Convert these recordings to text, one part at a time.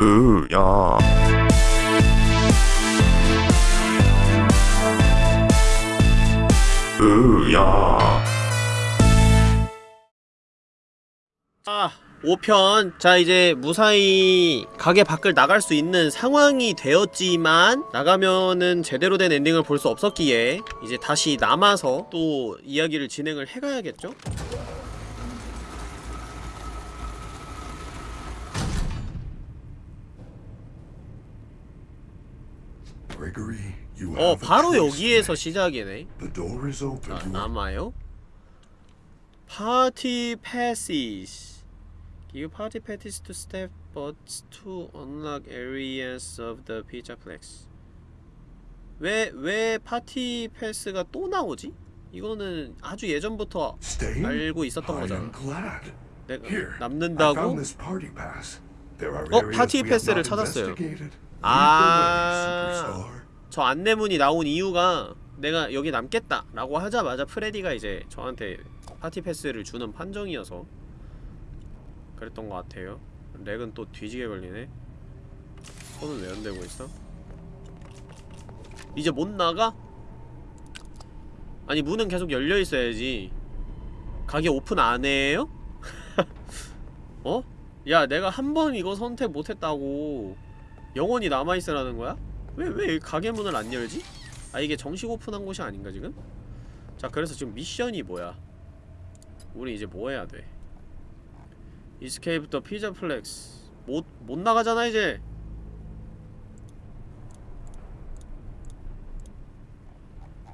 으야. 으야. 아 5편. 자 이제 무사히 가게 밖을 나갈 수 있는 상황이 되었지만 나가면은 제대로 된 엔딩을 볼 수 없었기에 이제 다시 남아서 또 이야기를 진행을 해가야겠죠? 어 바로 여기에서 시작이네 make. The door is open. 아, 남아요? Party passes Give party passes to step but to unlock areas of the pizzaplex 왜, 왜 파티 패스가 또 나오지? 이거는 아주 예전부터. 알고 있었던 거잖아. 내가 남는다고? 어, party pass를 찾았어요. 아. 저 안내문이 나온 이유가 내가 여기 남겠다 라고 하자마자 프레디가 이제 저한테 party pass를 주는 판정이어서 그랬던 것 같아요 lag은 또 뒤지게 걸리네 손은 왜안 대고 있어? 이제 못 나가? 아니 문은 계속 열려 있어야지 가게 오픈 안 해요? 어? 야 내가 한 번 이거 선택 못했다고 영원히 남아있으라는 거야? 왜, 왜 가게 문을 안 열지? 아 이게 정식 오픈한 곳이 아닌가 지금? 자 그래서 지금 미션이 뭐야 우리 이제 뭐 해야 돼 the pizza flex 못, 못 나가잖아 이제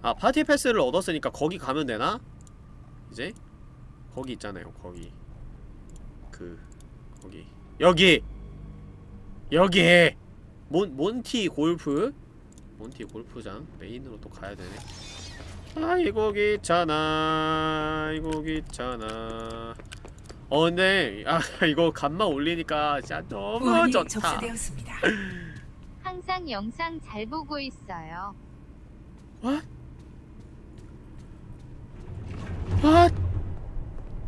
아 파티 패스를 얻었으니까 거기 가면 되나? 이제? 거기 있잖아요 거기 그 거기 여기! 여기! 몬, 몬티 골프? 몬티 골프장 메인으로 또 가야 되네 아이고 귀찮아 아이고 귀찮아 어 근데 아 이거 간만 올리니까 진짜 너무 좋다 접수되었습니다. 항상 영상 잘 보고 있어요. What? What?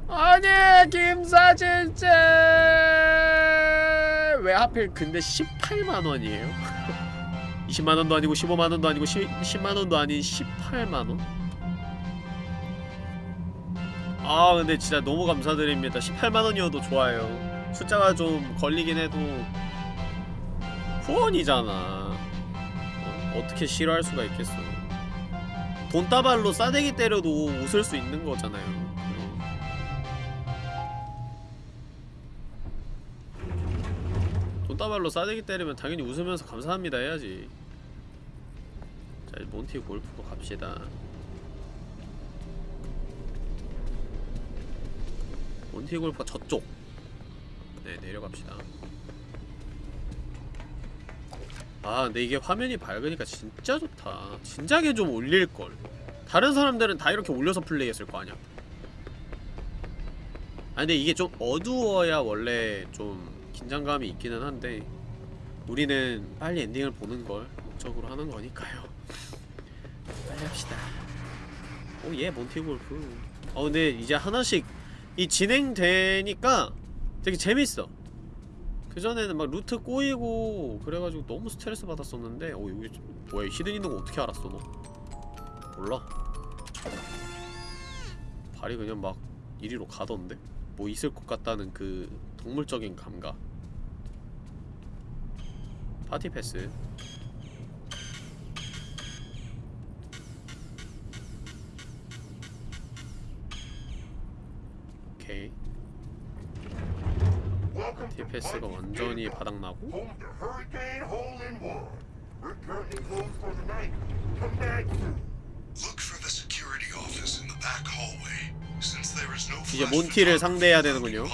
아니 김사진째 왜 하필 근데 18만원이에요? 20만원도 아니고 15만원도 아니고 10, 10만원도 아닌 18만원? 아 근데 진짜 너무 감사드립니다 18만원이어도 좋아요 숫자가 좀 걸리긴 해도 후원이잖아 어? 어떻게 싫어할 수가 있겠어 돈다발로 싸대기 때려도 웃을 수 있는 거잖아요 돈다발로 싸대기 때리면 당연히 웃으면서 감사합니다 해야지. 자 이제 몬티 골프로 갑시다. 몬티 골프가 저쪽. 네 내려갑시다. 아 근데 이게 화면이 밝으니까 진짜 좋다. 진작에 좀 올릴걸. 다른 사람들은 다 이렇게 올려서 플레이했을 거 아니야. 아 근데 이게 좀 어두워야 원래 좀 긴장감이 있기는 한데 우리는 빨리 엔딩을 보는 걸 목적으로 하는 거니까요. 빨리 합시다. 오예 몬티골프. 어 근데 이제 하나씩 이 진행되니까 되게 재밌어. 그전에는 막 루트 꼬이고 그래가지고 너무 스트레스 받았었는데 어 여기 뭐야 hidden 있는 거 어떻게 알았어 너? 몰라. 발이 그냥 막 이리로 가던데? 뭐 있을 것 같다는 그 동물적인 감각 party pass 오케이 파티 패스가 완전히 바닥나고 이제 몬티를 상대해야 되는군요.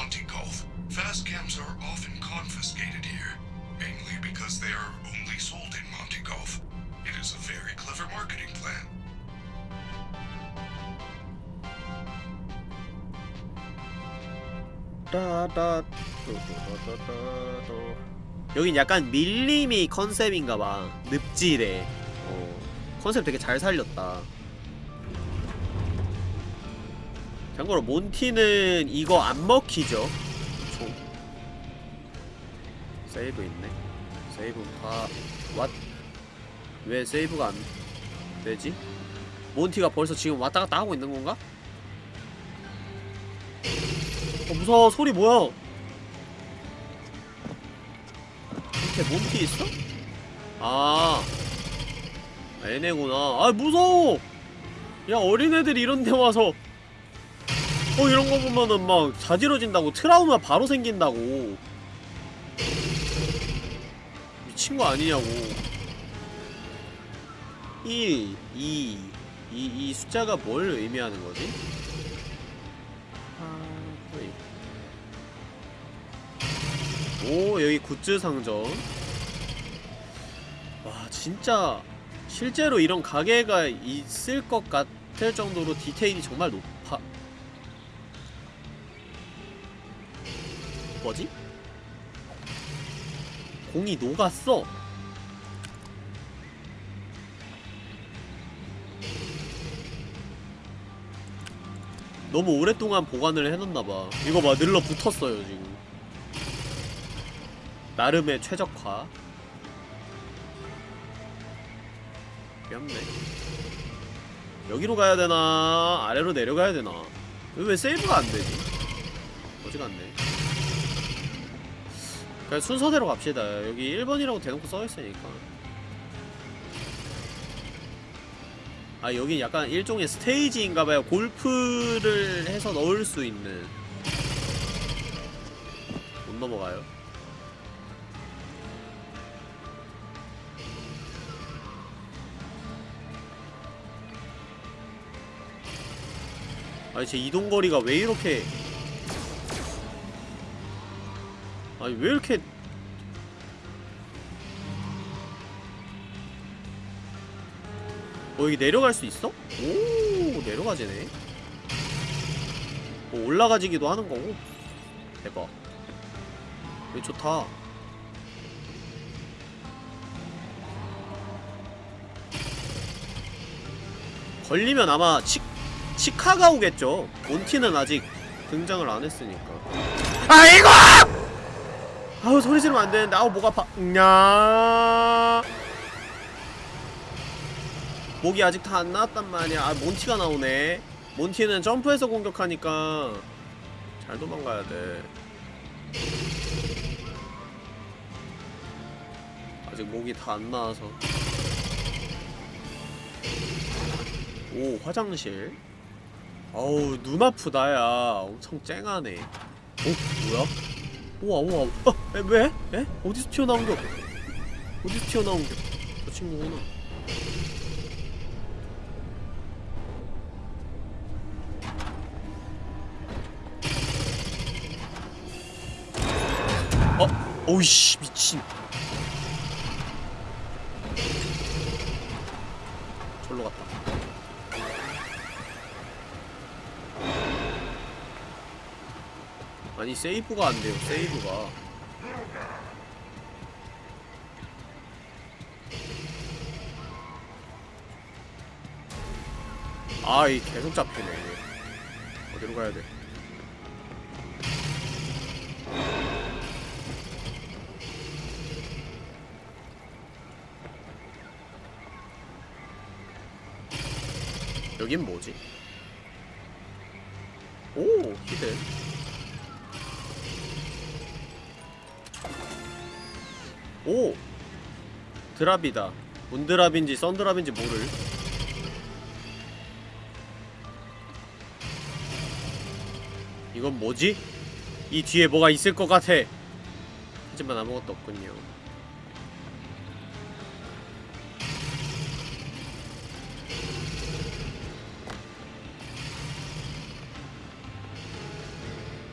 따다 여긴 약간 밀림이 컨셉인가봐. 늪지대. 어, 컨셉 되게 잘 살렸다. 참고로 몬티는 이거 안 먹히죠? 총 세이브 있네. 세이브 다 왓? 왜 세이브가 안 되지? 몬티가 벌써 지금 왔다 갔다 하고 있는 건가? 어 무서워. 소리 뭐야? 밑에 몬티 있어? 아. 얘네구나. 아 무서워! 야 어린애들이 이런 데 와서. 어 이런 거 보면은 막 자지러진다고 트라우마 바로 생긴다고. 미친 거 아니냐고. 1, 2, 이, 이 숫자가 뭘 의미하는 거지? 오, 여기 굿즈 상점. 와, 진짜 실제로 이런 가게가 있을 것 같을 정도로 디테일이 정말 높아. 뭐지? 공이 녹았어. 너무 오랫동안 보관을 해놨나봐 이거 봐 늘러붙었어요 지금 나름의 최적화. 귀엽네. 여기로 가야 되나? 아래로 내려가야 되나? 이거 왜 세이브가 안되지? 어지간네. 그냥 순서대로 갑시다. 여기 1번이라고 대놓고 써있으니까. 아 여기 약간 일종의 스테이지인가봐요. 골프를 해서 넣을 수 있는. 못 넘어가요 아니 제 이동거리가 왜 이렇게 아니 왜 이렇게 어 여기 내려갈 수 있어? 오 내려가지네. 뭐 올라가지기도 하는 거고. 대박. 여기 좋다. 걸리면 아마 치, 치카가 오겠죠. 몬티는 아직 등장을 안 했으니까. 아이고! 아우 소리 지르면 안 되는데. 아우 목 아파. 냐. 목이 아직 다 안 나왔단 말이야. 아 몬티가 나오네. 몬티는 점프해서 공격하니까 잘 도망가야 돼. 아직 목이 다 안 나와서. 오 화장실 어우 눈 아프다 야 엄청 쨍하네 어? 뭐야? 우와 우와 어? 에, 왜? 에? 어디서 튀어나온 겨? 어디서 튀어나온 겨? 저 친구구나 어? 오이씨 미친 절로 갔다 아니 세이브가 안 돼요 세이브가. 아이 계속 잡히네. 어디로 가야 돼? 여긴 뭐지? 오 히든 오! 드랍이다. 문드랍인지 썬드랍인지 모를. 이건 뭐지? 이 뒤에 뭐가 있을 것 같아. 하지만 아무것도 없군요.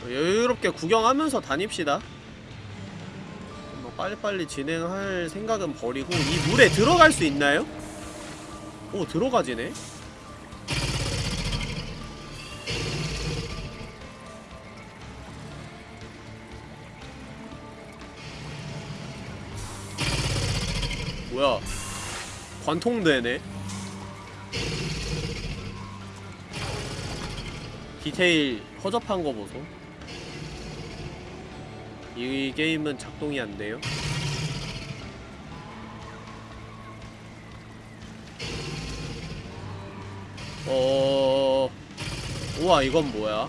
여유롭게 구경하면서 다닙시다. 뭐 빨리빨리 진행할 생각은 버리고 이 물에 들어갈 수 있나요? 오 들어가지네. 뭐야? 관통되네. 디테일 허접한 거 보소 이 게임은 작동이 안 돼요. 어, 우와 이건 뭐야?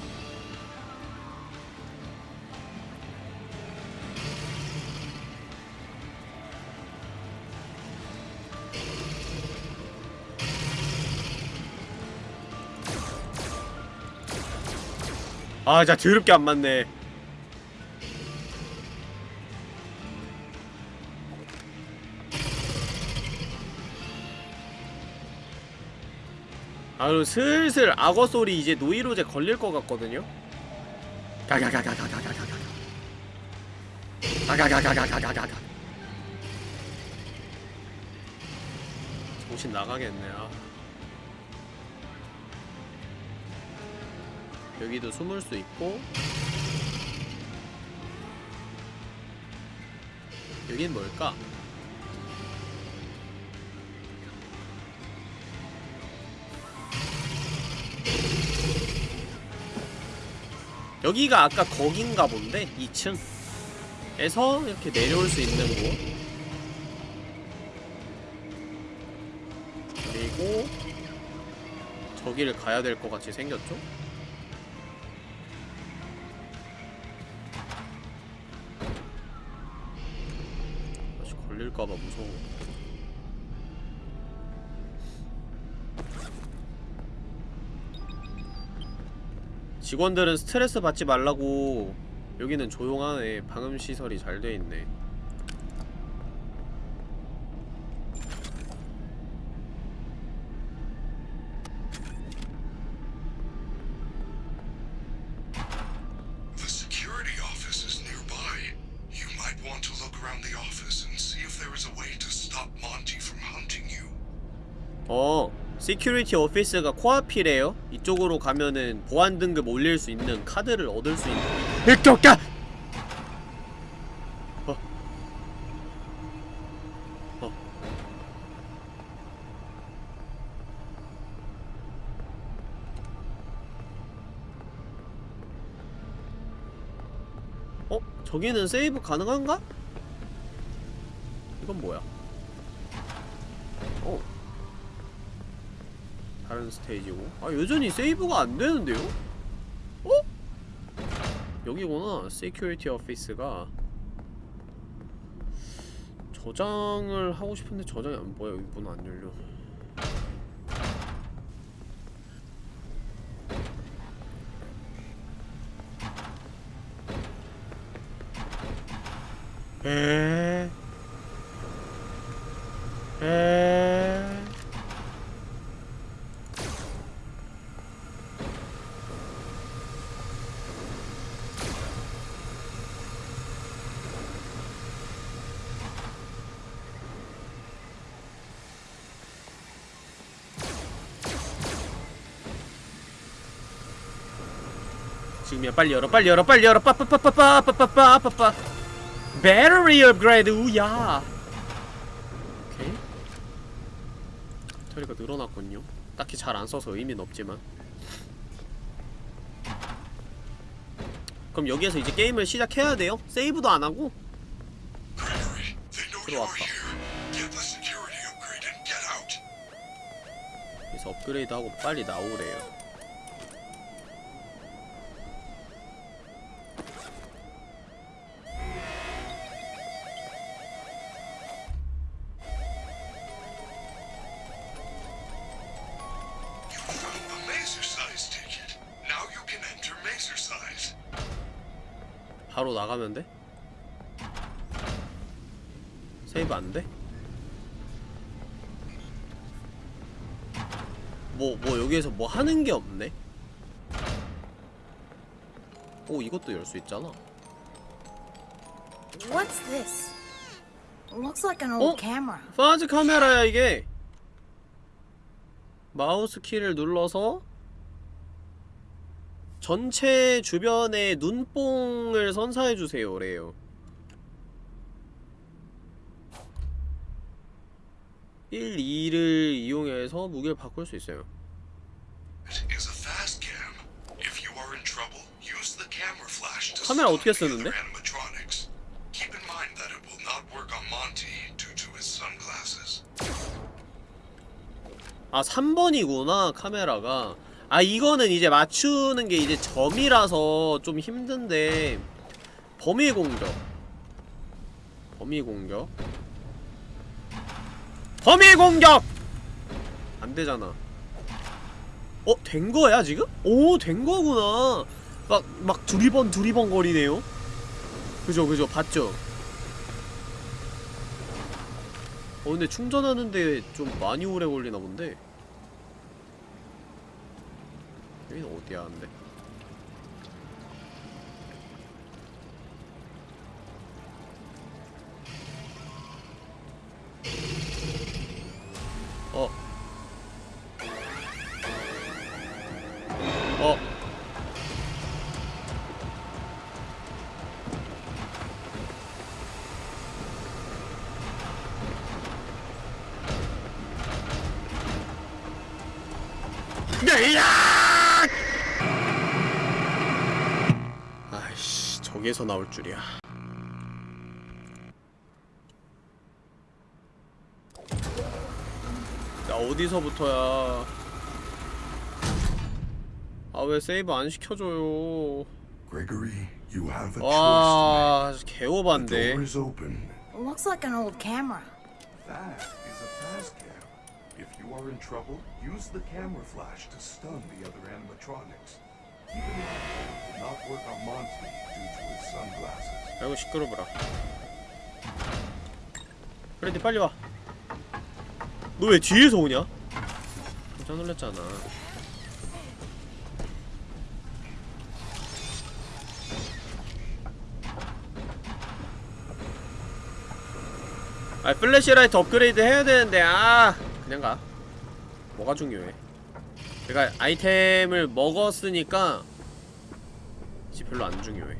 아, 진짜 더럽게 안 맞네. 아유 슬슬 악어 소리 이제 노이로제 걸릴 것 같거든요. 가가가가가가가가가. 가가가가가가가가. 정신 나가겠네. 아. 여기도 숨을 수 있고. 여긴 뭘까? 여기가 아까 거긴가 본데 2층 에서 이렇게 내려올 수 있는 곳. 그리고 저기를 가야 될 것 같이 생겼죠? 다시 걸릴까봐 무서워 직원들은 스트레스 받지 말라고 여기는 조용하네 방음 시설이 잘 돼 있네 The security office is nearby. You might want to look around the office and see if there is a way to stop Monty from hunting you. 어 시큐리티 오피스가 코앞이래요 이쪽으로 가면은 보안 등급 올릴 수 있는 카드를 얻을 수 있는 일격가 어. 어. 어? 저기는 세이브 가능한가? 이건 뭐야? 스테이지고. 아 여전히 세이브가 안 되는데요? 어? 여기구나. security office가. 저장을 하고 싶은데 저장이 안 보여. 여기 문 안 열려. 에... 에... 지금이야. 빨리 열어 빨리 열어 빨리 열어. 빠빠빠빠빠빠빠빠빠빠. 배터리 업그레이드 우야. 오케이. 배터리가 늘어났군요. 딱히 잘 안 써서 의미는 없지만. 그럼 여기에서 이제 게임을 시작해야 돼요? 세이브도 안 하고? Gregory, they know you're 들어왔다. 그래서 업그레이드하고 빨리 나오래요 나가면 돼? 세이브 안 돼? 뭐, 뭐 여기에서 뭐 하는 게 없네? 오, 이것도 열 수 있잖아. What's this? Looks like an old Oh. camera. 파즈 카메라야 이게. 마우스 키를 눌러서 전체 주변에 눈뽕을 선사해주세요 래요. 1, 2를 이용해서 무게를 바꿀 수 있어요. 카메라 어떻게 쓰는데? 아 3번이구나 카메라가. 아 이거는 이제 맞추는 게 이제 점이라서 좀 힘든데 범위 공격. 범위 공격. 범위 공격! 안 되잖아. 어? 된 거야 지금? 오 된 거구나. 막 막 두리번 두리번 거리네요. 그죠 그죠. 봤죠? 어 근데 충전하는데 좀 많이 오래 걸리나 본데 여기는 어디야 근데 어 어. 야! 저기에서 나올 줄이야. 야, 어디서부터야? 아, 왜 세이브 안 시켜줘요? Gregory, you have a choice 와, 개오반데. Looks like an old camera. That is a fast cam. If you are in trouble, use the camera flash to stun the other animatronics. 아이고 시끄러워라. 프레디 빨리 와. 너 왜 뒤에서 오냐? 깜짝 놀랐잖아. 아 flashlight upgrade 해야 되는데 아 그냥 가. 뭐가 중요해? 내가 아이템을 먹었으니까 이제 별로 안 중요해.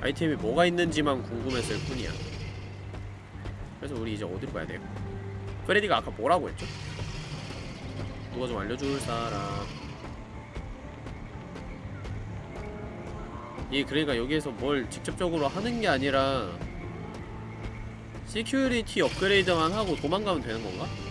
아이템이 뭐가 있는지만 궁금했을 뿐이야 그래서 우리 이제 어디로 가야 돼요? 프레디가 아까 뭐라고 했죠? 누가 좀 알려줄 사람 이 그러니까 여기에서 뭘 직접적으로 하는 게 아니라 security upgrade만 하고 도망가면 되는 건가?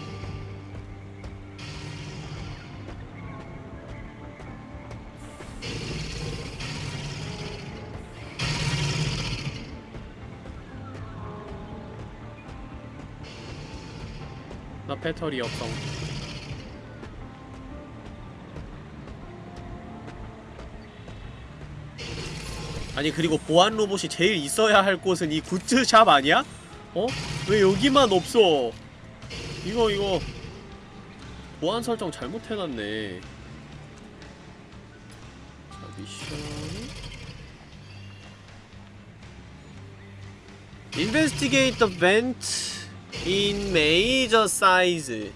배터리 없어. 아니 그리고 보안 로봇이 제일 있어야 할 곳은 이 굿즈샵 아니야? 어? 왜 여기만 없어? 이거 이거 보안 설정 잘못해놨네. 자 Investigate the vent in major size.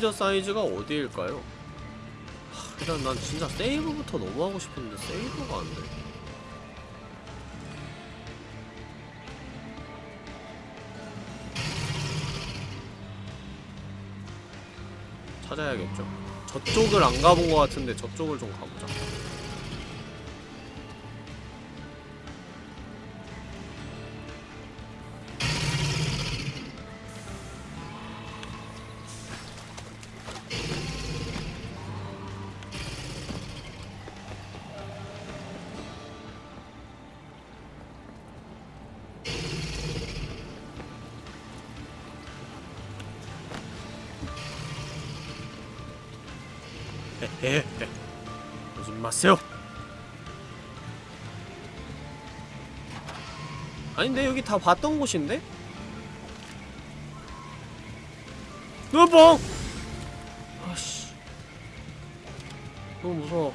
메이저 사이즈가 어디일까요? 하, 일단 난 진짜 세이브부터 너무 하고 싶은데 세이브가 안 돼. 찾아야겠죠. 저쪽을 안 가본 것 같은데 저쪽을 좀 가보자. 오지 마세요 아닌데 여기 다 봤던 곳인데? 여보! 아씨 너무 무서워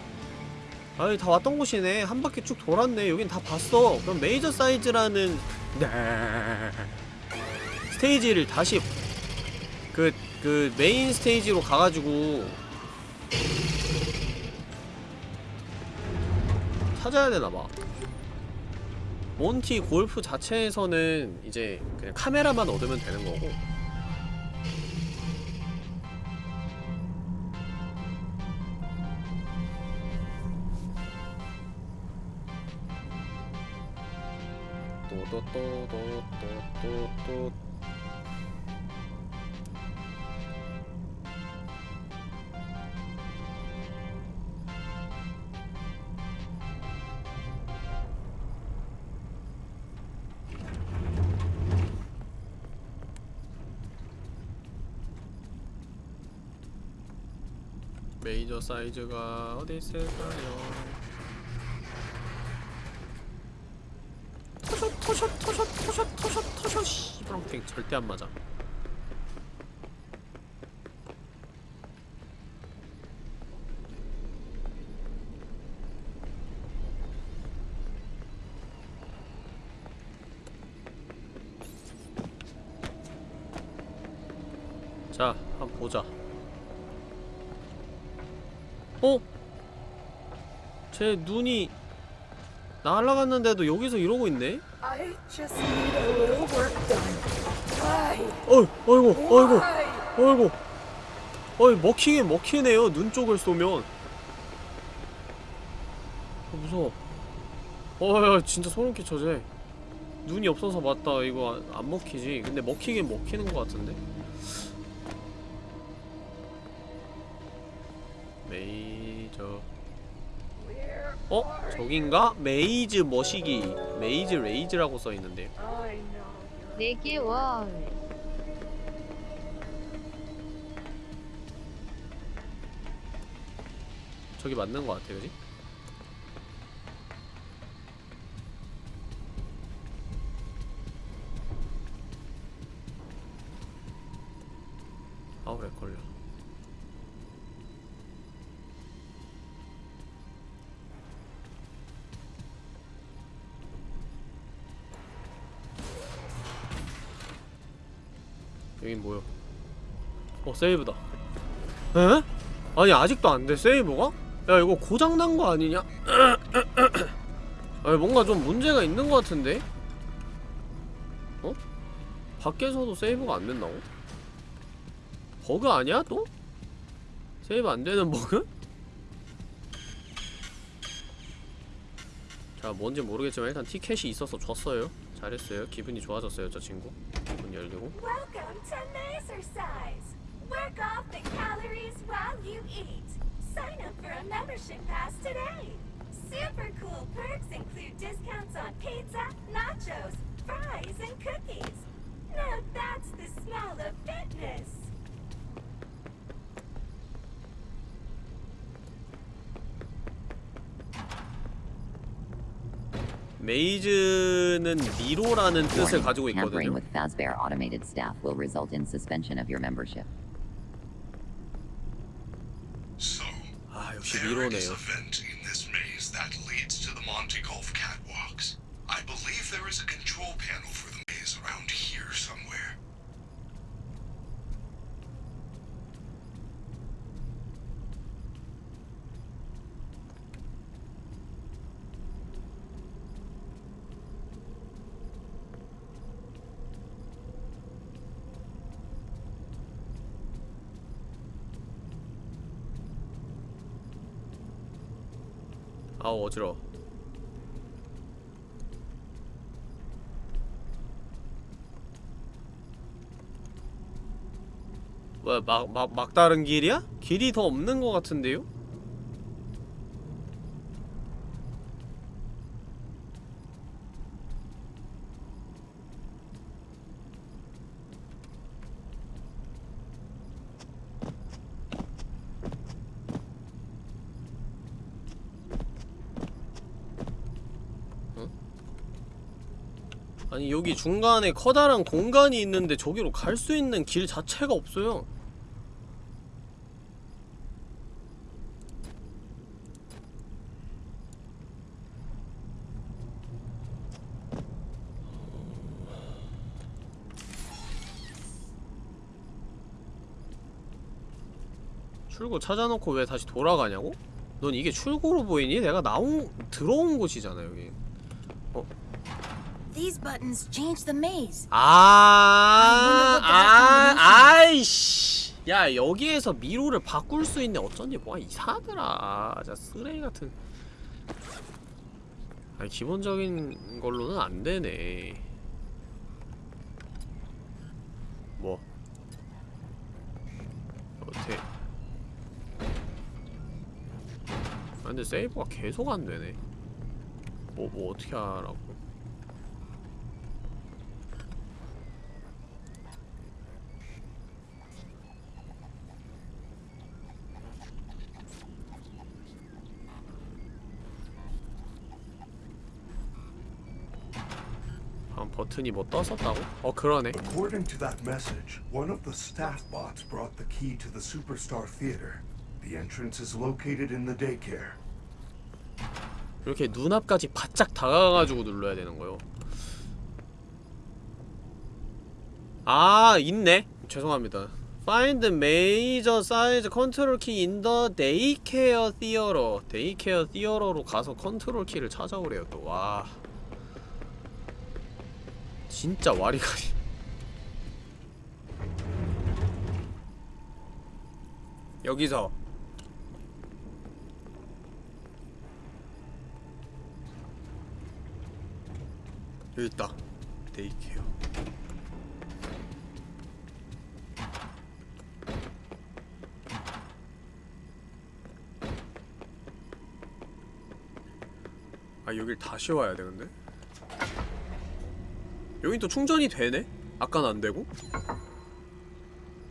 아이 다 왔던 곳이네 한 바퀴 쭉 돌았네 여긴 다 봤어 그럼 메이저 사이즈라는 네. 스테이지를 다시 그, 그 main stage로 가가지고 찾아야 되나봐. 몬티 골프 자체에서는 이제 그냥 카메라만 얻으면 되는 거고. 또또또또또또 메 사이즈가 어디 있을까요? 터셔 터셔 터셔 터셔 터셔 터셔 씨브렁탱 절대 안 맞아 자, 한번 보자. 어? 제 눈이 날아갔는데도 여기서 이러고 있네? 어이, 어이구, 어이구? 어이구. 어이, 먹히긴 먹히네요, 눈 쪽을 쏘면. 어, 무서워. 어야, 진짜 소름 끼쳐, 쟤. 눈이 없어서 맞다, 이거 안, 안 먹히지. 근데 먹히긴 먹히는 것 같은데? 어? 저긴가? 메이즈 머시기. 메이즈 레이즈라고 써있는데요. I know. 네개 월. 저기 맞는 것 같아, 그지? 세이브다. 에? 아니 아직도 안돼 세이브가? 야 이거 고장난 거 아니냐? 아니 뭔가 좀 문제가 있는 거 같은데? 어? 밖에서도 세이브가 안 된다고? 버그 아니야 또? 세이브 안 되는 버그? 자 뭔지 모르겠지만 일단 티켓이 있어서 줬어요 잘했어요 기분이 좋아졌어요 저 친구 문 열리고. Work off the calories while you eat. Sign up for a membership pass today. Super cool perks include discounts on pizza, nachos, fries, and cookies. Now that's the smell of fitness. 메이즈는 미로라는 뜻을 Warning, 가지고 Tampering 있거든요 with Fazbear automated staff will result in suspension of your membership. 아 역시 there is 미로네요 a vent in this maze that leads to the Monte Golf catwalks. I believe there is a control panel for the maze around here somewhere. 아우 어지러워 뭐야 막, 막, 막다른 길이야? 길이 더 없는 것 같은데요? 중간에 커다란 공간이 있는데 저기로 갈 수 있는 길 자체가 없어요 출구 찾아놓고 왜 다시 돌아가냐고? 넌 이게 출구로 보이니? 내가 나온 들어온 곳이잖아 여기 These buttons change the maze. 아, 아, 아이씨. 야 여기에서 미로를 바꿀 수 있네. 어쩐지 뭐가 이상하더라. 자 쓰레기 같은. 아니 기본적인 걸로는 안 되네. 뭐? 어떻게? 아 근데 세이브가 계속 안 되네. 뭐 뭐 어떻게 하라고? 아, 버튼이 뭐 떴었다고? 어 그러네. According to that message, one of the staff bots brought the key to the Superstar Theater. The entrance is located in the daycare. 이렇게 눈앞까지 바짝 다가가가지고 눌러야 되는 거요. 아 있네. 죄송합니다. Find major size control key in the daycare theater. daycare theater로 가서 컨트롤 키를 찾아오래요 또. 와. 진짜 와리가리. 여기서 여기 있다. 데이케어. 아 여길 다시 와야 되는데? 여긴 또 충전이 되네? 아까는 안 되고?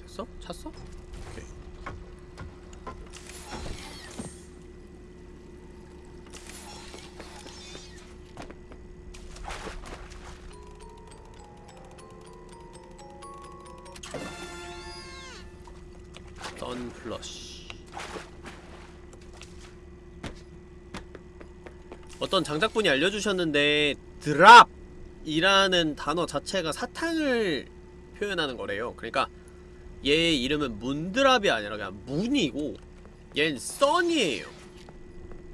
됐어? 찼어? 어떤 장작분이 알려주셨는데 드랍 이라는 단어 자체가 사탕을 표현하는 거래요. 그러니까 얘의 이름은 문드랍이 아니라 그냥 문이고 얜 썬이에요.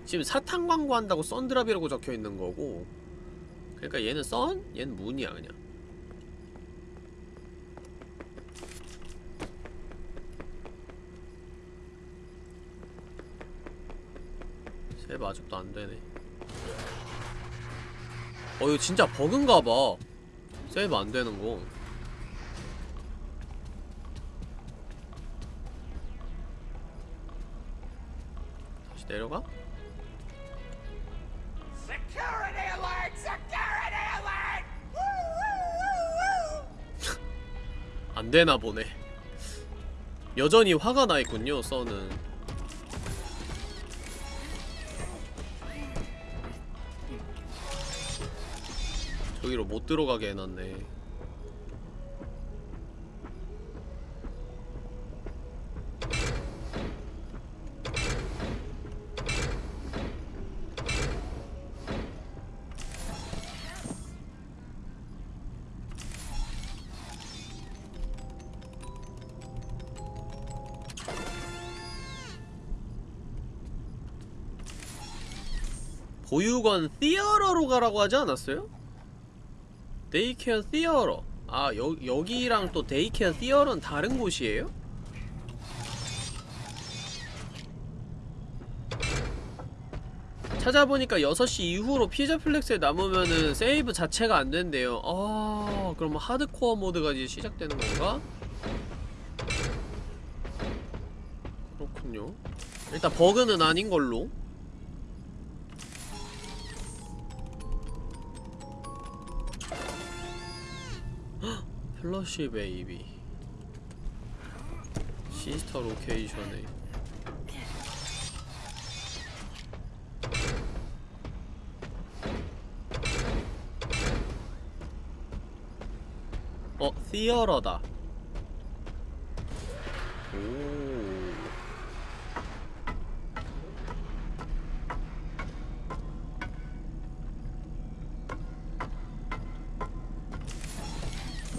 지금 사탕 광고한다고 썬드랍이라고 적혀있는 거고 그러니까 얘는 썬? 얘는 문이야 그냥. 세이브 아직도 안되네 어 이거 진짜 버그인가봐. 세이브 안되는거. 다시 내려가? 안되나 보네. 여전히 화가 나있군요 써는 저기로 못 들어가게 해놨네 보육원 theater로 가라고 하지 않았어요? daycare theater 아 여, 여기랑 또 daycare theater는 다른 곳이에요? 찾아보니까 6시 이후로 피자 플렉스에 남으면은 세이브 자체가 안 된대요 아 그럼 하드코어 모드가 이제 시작되는 건가? 그렇군요 일단 버그는 아닌 걸로 플러시 베이비. 시스터 로케이션에. 어, 티어러다. 오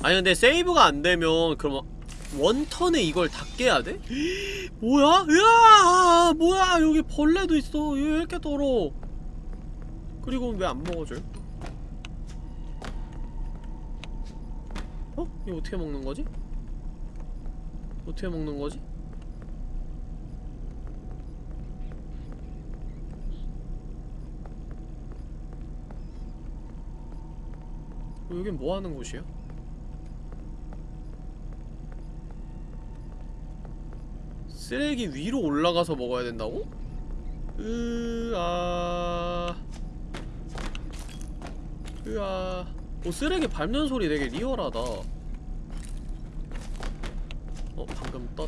아니 근데 세이브가 안되면 그럼 원턴에 이걸 다 깨야 돼? 뭐야? 으아! 뭐야? 여기 벌레도 있어. 얘왜 이렇게 더러? 그리고 왜 안 먹어줘요? 어? 이거 어떻게 먹는 거지? 어떻게 먹는 거지? 어, 여긴 뭐 하는 곳이야? 쓰레기 위로 올라가서 먹어야 된다고? 으아. 으아. 오 쓰레기 밟는 소리 되게 리얼하다. 어 방금 떴.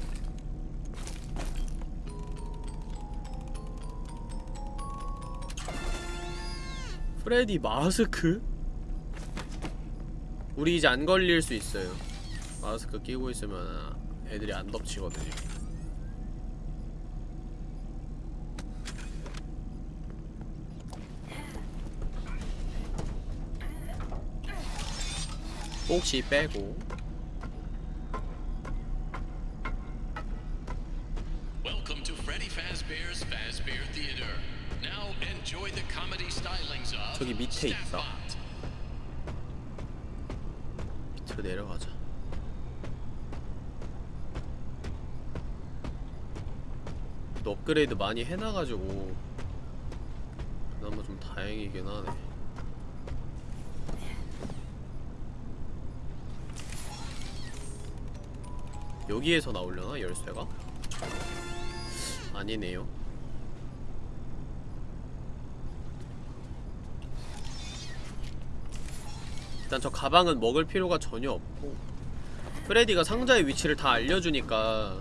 프레디 마스크? 우리 이제 안 걸릴 수 있어요. 마스크 끼고 있으면 애들이 안 덮치거든요 혹시 빼고 Welcome to Freddy Fazbear's Fazbear Theater. Now enjoy stylings of 저기 밑에 있다. 밑으로 내려가자. 또 업그레이드 많이 해놔가지고. 그나마 좀 다행이긴 하네 여기에서 나오려나? 열쇠가? 아니네요. 일단 저 가방은 먹을 필요가 전혀 없고 프레디가 상자의 위치를 다 알려주니까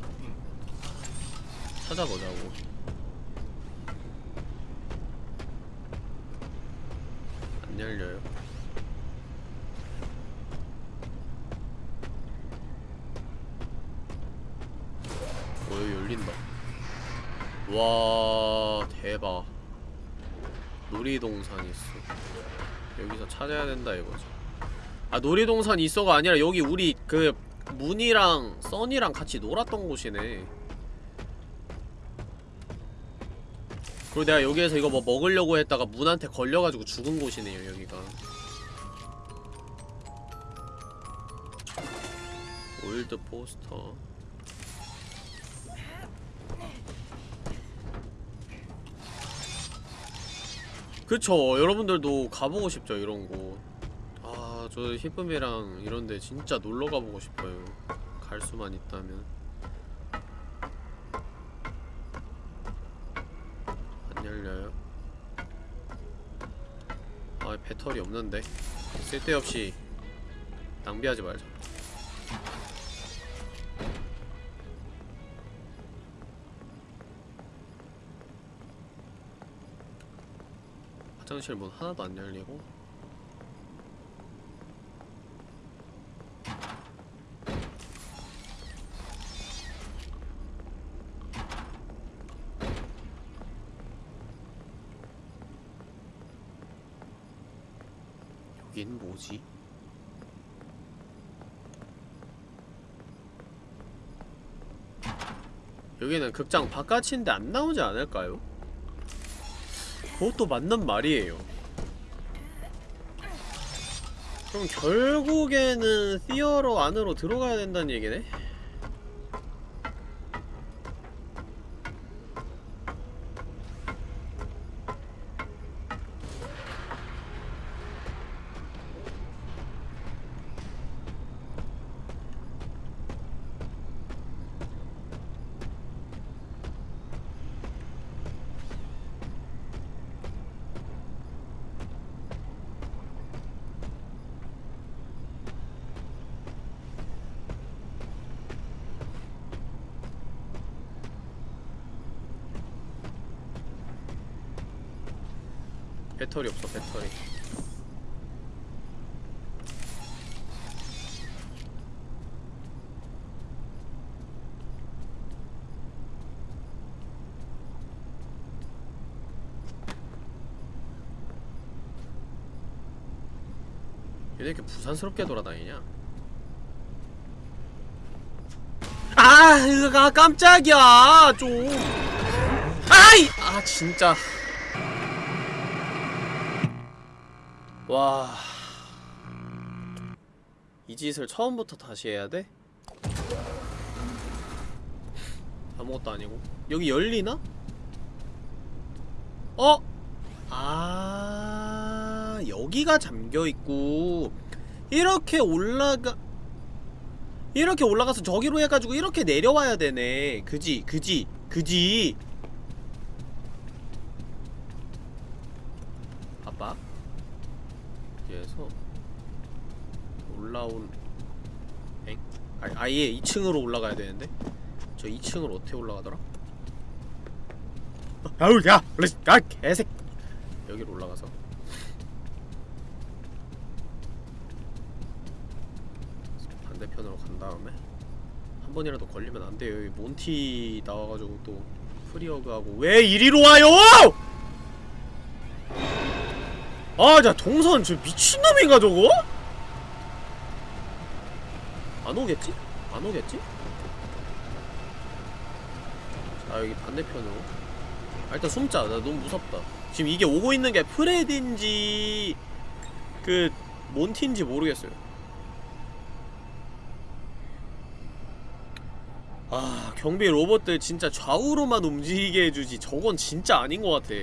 찾아보자고. 안 열려요 어 여기 열린다 와 대박. 놀이동산 있어. 여기서 찾아야 된다 이거지. 아 놀이동산 있어가 아니라 여기 우리 그 문이랑 써니랑 같이 놀았던 곳이네. 그리고 내가 여기에서 이거 뭐 먹으려고 했다가 문한테 걸려가지고 죽은 곳이네요 여기가. old poster 그쵸 여러분들도 가보고 싶죠 이런 곳 아, 저 히쁨이랑 이런데 진짜 놀러 가보고 싶어요. 갈 수만 있다면. 안 열려요. 아, 배터리 없는데. 쓸데없이 낭비하지 말자. 화장실 문 하나도 안 열리고 여긴 뭐지? 여기는 극장 바깥인데 안 나오지 않을까요? 그것도 맞는 말이에요. 그럼 결국에는 시어로 안으로 들어가야 된다는 얘기네? 배터리 없어 배터리 얘네 이렇게 부산스럽게 돌아다니냐 아, 으가 깜짝이야, 좀. 아이! 아, 진짜. 와. 이 짓을 처음부터 다시 해야 돼? 아무것도 아니고. 여기 열리나? 어? 아, 여기가 잠겨있고. 이렇게 올라가, 이렇게 올라가서 저기로 해가지고 이렇게 내려와야 되네. 그지, 그지, 그지. 봐봐. 여기에서 올라온 엥? 아, 아예 2층으로 올라가야 되는데 저 2층으로 어떻게 올라가더라? 아우 야! 야 개색 여기로 올라가서 반대편으로 간 다음에 한 번이라도 걸리면 안 돼요 여기 몬티 나와가지고 또 프리어그하고 왜 이리로 와요! 아, 자 동선 저 미친놈인가 저거? 안 오겠지? 안 오겠지? 자 여기 반대편으로. 아, 일단 숨자. 나 너무 무섭다. 지금 이게 오고 있는 게 프레드인지 그 몬티인지 모르겠어요. 아 경비 로봇들 진짜 좌우로만 움직이게 해주지. 저건 진짜 아닌 것 같아.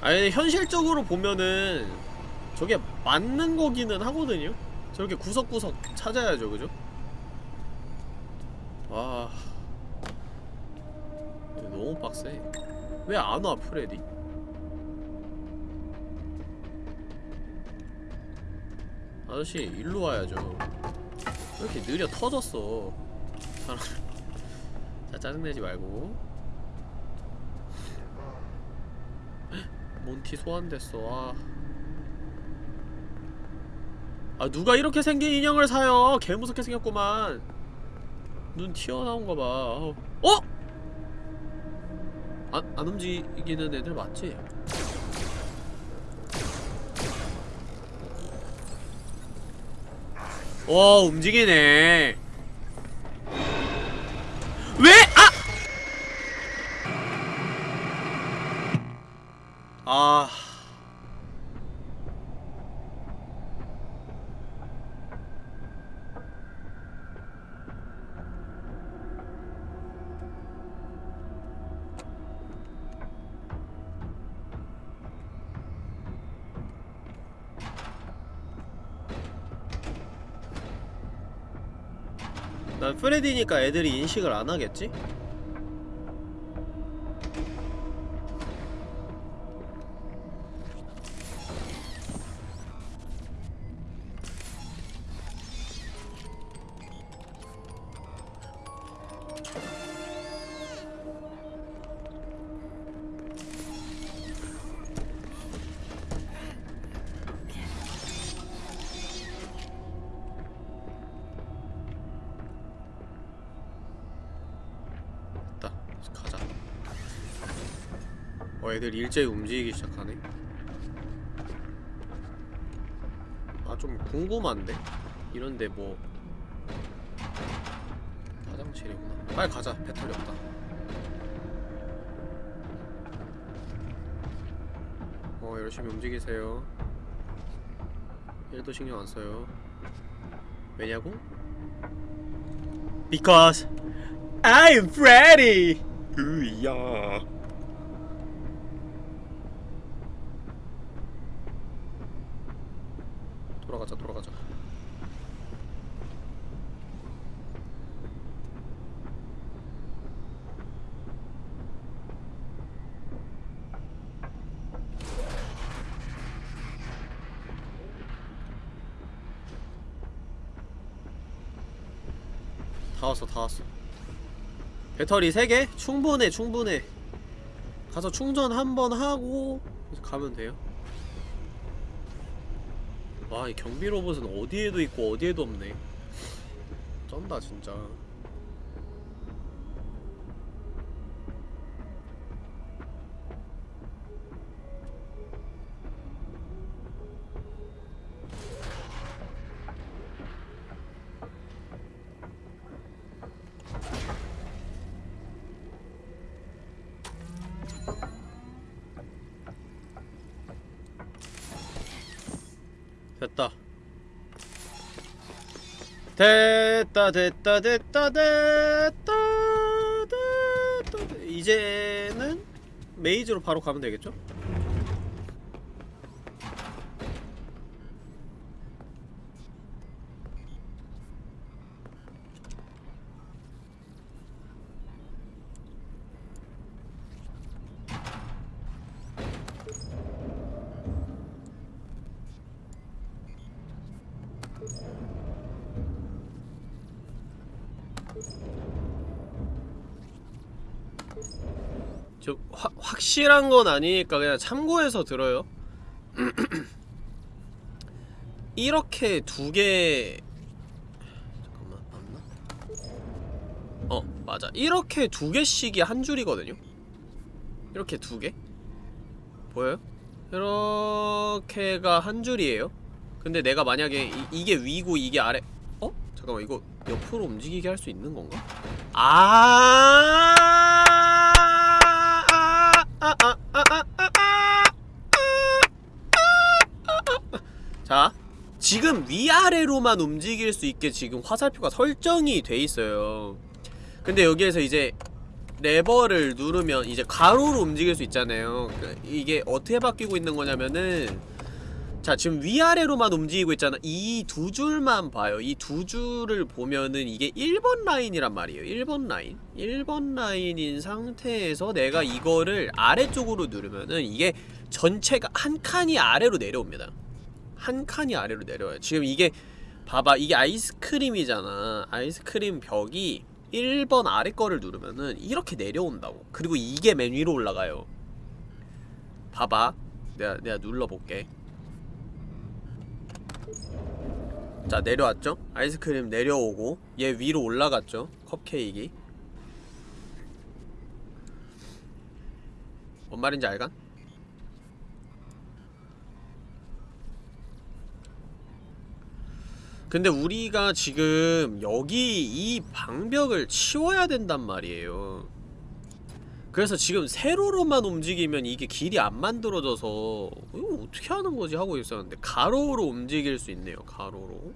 아니 현실적으로 보면은 저게 맞는 거기는 하거든요? 저렇게 구석구석 찾아야죠 그죠? 와 이거 너무 빡세. 왜 안와 프레디? 아저씨 일로 와야죠. 왜 이렇게 느려 터졌어? 자 짜증내지 말고. 몬티 소환됐어. 아. 아 누가 이렇게 생긴 인형을 사요 개무섭게 생겼구만 눈 튀어나온거 봐 어? 안, 안 움직이는 애들 맞지? 와 움직이네 왜? 아! 아... 프레디니까 애들이 인식을 안 하겠지? 애들 일제히 움직이기 시작하네. 아 좀 궁금한데? 이런데 뭐. 화장실이구나? 빨리 가자. 배터리 없다. 어 열심히 움직이세요. 1도 신경 안 써요. 왜냐고? Because I'm Freddy! 으야 돌아가자 돌아가자. 다 왔어 다 왔어. 배터리 3개? 충분해 충분해. 가서 충전 한 번 하고 가면 돼요 와이 경비 로봇은 어디에도 있고 어디에도 없네. 쩐다 진짜 됐다 됐다 됐다 됐다 이제는 메이즈로 바로 가면 되겠죠? 저 화, 확실한 건 아니니까 그냥 참고해서 들어요. 이렇게 두개 잠깐만 맞나? 어 맞아 이렇게 두 개씩이 한 줄이거든요. 이렇게 두 개? 보여요? 이렇게가 한 줄이에요. 근데 내가 만약에 이, 게 위고 이게 아래 어? 잠깐만 이거 옆으로 움직이게 할 수 있는 건가? 아 지금 위아래로만 움직일 수 있게 지금 화살표가 설정이 돼 있어요. 근데 여기에서 이제 레버를 누르면 이제 가로로 움직일 수 있잖아요. 그 이게 어떻게 바뀌고 있는 거냐면은 자 지금 위아래로만 움직이고 있잖아. 이 두 줄만 봐요. 이 두 줄을 보면은 이게 1번 라인이란 말이에요. 1번 라인. 1번 라인인 상태에서 내가 이거를 아래쪽으로 누르면은 이게 전체가 한 칸이 아래로 내려옵니다 한 칸이 아래로 내려와요. 지금 이게 봐봐 이게 아이스크림이잖아. 아이스크림 벽이 1번 아래 거를 누르면은 이렇게 내려온다고. 그리고 이게 맨 위로 올라가요. 봐봐. 내가, 내가 눌러볼게. 자 내려왔죠? 아이스크림 내려오고 얘 위로 올라갔죠? 컵케이크. 뭔 말인지 알간? 근데 우리가 지금 여기 이 방벽을 치워야 된단 말이에요 그래서 지금 세로로만 움직이면 이게 길이 안 만들어져서 이거 어떻게 하는 거지 하고 있었는데 가로로 움직일 수 있네요 가로로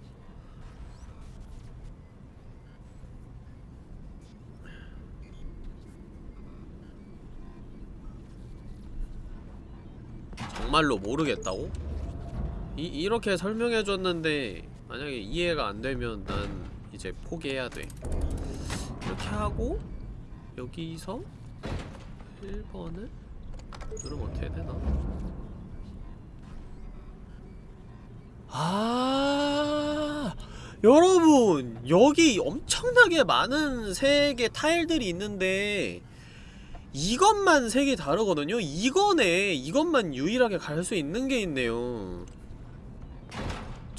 정말로 모르겠다고? 이, 이렇게 설명해줬는데 만약에 이해가 안 되면 난 이제 포기해야 돼 이렇게 하고 여기서 1번을 누르면 어떻게 되나? 아 여러분 여기 엄청나게 많은 색의 타일들이 있는데 이것만 색이 다르거든요? 이거네 이것만 유일하게 갈 수 있는 게 있네요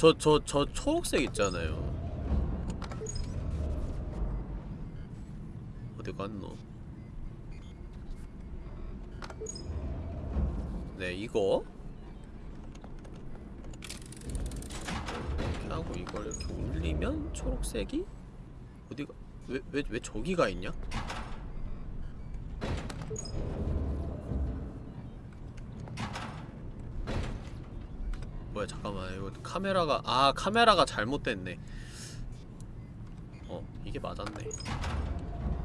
저 저 저 초록색 있잖아요 어디 갔노? 네 이거 이렇게 하고 이걸 이렇게 올리면 초록색이 어디가 왜 왜 왜 저기가 있냐? 뭐야 잠깐만 이거 카메라가 아 카메라가 잘못됐네 어 이게 맞았네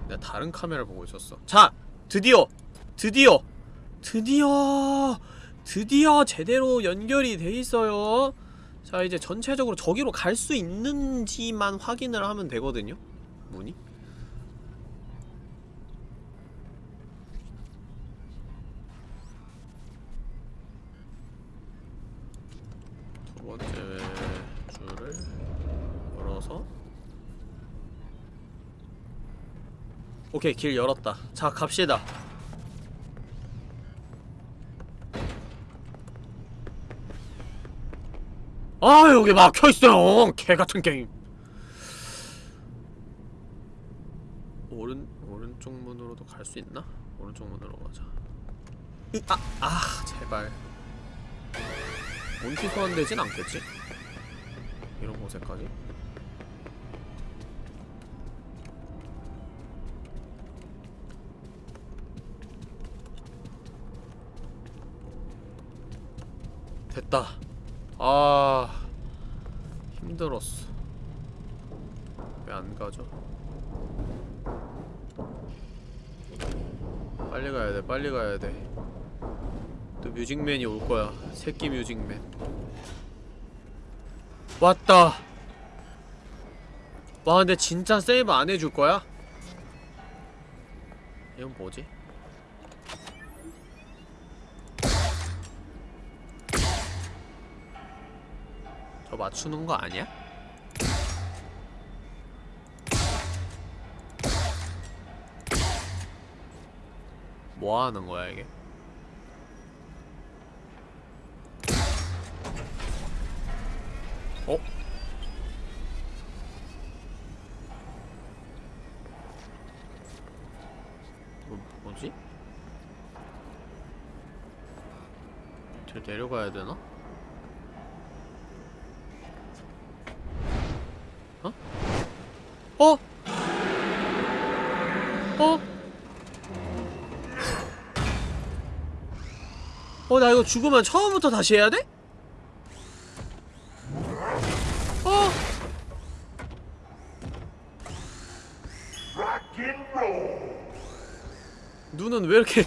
내가 다른 카메라를 보고 있었어 자! 드디어! 드디어! 드디어! 드디어 제대로 연결이 돼 있어요 자 이제 전체적으로 저기로 갈 수 있는지만 확인을 하면 되거든요 문이 번째 줄을 열어서 오케이 길 열었다. 자 갑시다. 아 여기 막혀있어요. 개같은 게임. 오른 오른쪽 문으로도 갈 수 있나? 오른쪽 문으로 가자. 으, 아! 아 제발 몬티 소환되진 않겠지? 이런 곳에까지? 됐다 아 힘들었어 왜 안 가죠? 빨리 가야 돼, 빨리 가야 돼. 또 뮤직맨이 올 거야. 새끼 뮤직맨. 왔다. 와, 근데 진짜 세이브 안 해줄 거야? 이건 뭐지? 저 맞추는 거 아니야? 뭐 하는 거야 이게? 어? 뭐, 뭐지? 저 내려가야 되나? 어? 어? 어? 어, 나 이거 죽으면 처음부터 다시 해야 돼? 어? Rock and roll. 눈은 왜 이렇게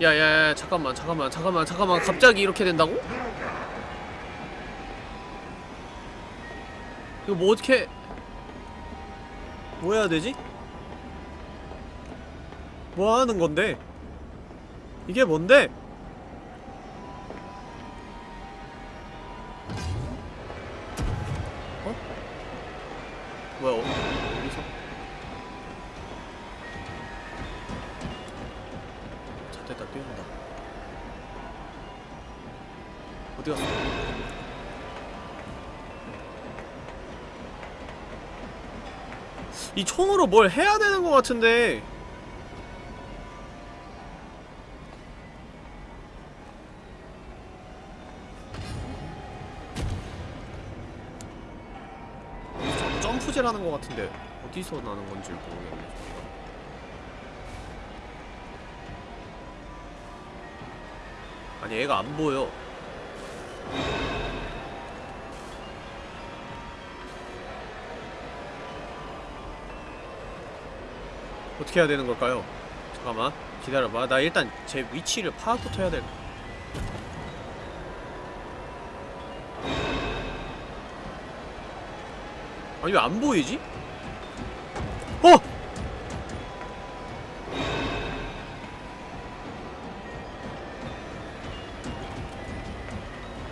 야야야 잠깐만 잠깐만 잠깐만 잠깐만 갑자기 이렇게 된다고? 이거 뭐 어떻게 뭐 해야 되지? 뭐 하는 건데? 이게 뭔데? 이 총으로 뭘 해야 되는 것 같은데 하는 것 같은데 어디서 나는 건지 모르겠네. 아니 애가 안 보여 어떻게 해야 되는 걸까요? 잠깐만 기다려봐 나 일단 제 위치를 파악부터 해야 될 아니 왜 안 보이지? 어!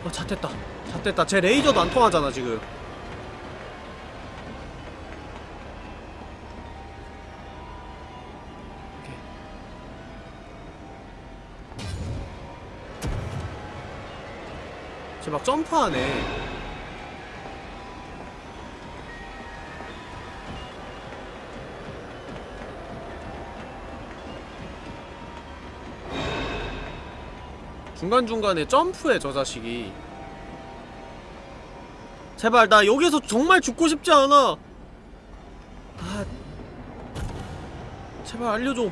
어, 잣됐다. 잣됐다. 제 레이저도 안 통하잖아, 지금. 막 점프하네. 중간중간에 점프해 저 자식이. 제발 나 여기서 정말 죽고 싶지 않아. 아 제발 알려줘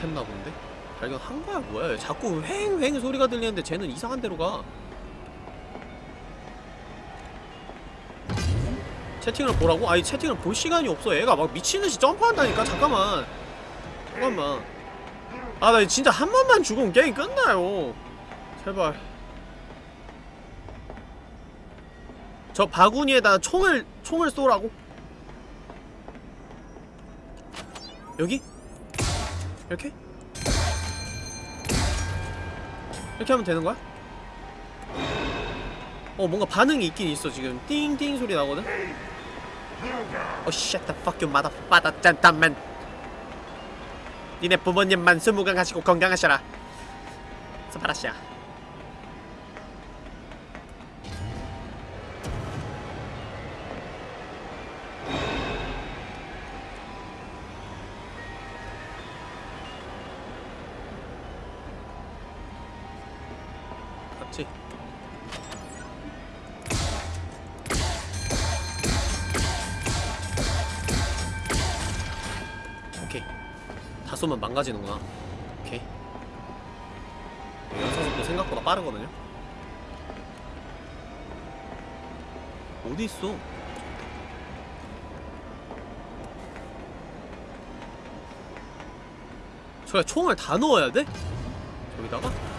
못했나 본데? 발견한 거야 뭐야 자꾸 휑휑 소리가 들리는데 쟤는 이상한 데로 가 채팅을 보라고? 아니 채팅을 볼 시간이 없어 애가 막 미친듯이 점프한다니까 잠깐만 잠깐만 아 나 진짜 한 번만 죽으면 게임 끝나요 제발 저 바구니에다 총을 총을 쏘라고? 여기? 이렇게? 이렇게 하면 되는 거야? 어 뭔가 반응이 있긴 있어 지금 띵띵 소리 나거든? 어 shut the fuck you motherfucker gentleman 니네 부모님만 스무강 하시고 건강하셔라 스파라샤 맞 쏘면 망가지는구나 오케이 연사속도 생각보다 빠르거든요 어디 있어? 저야 총알 다 넣어야 돼? 저기다가?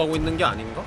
들어가고 있는 게 아닌가?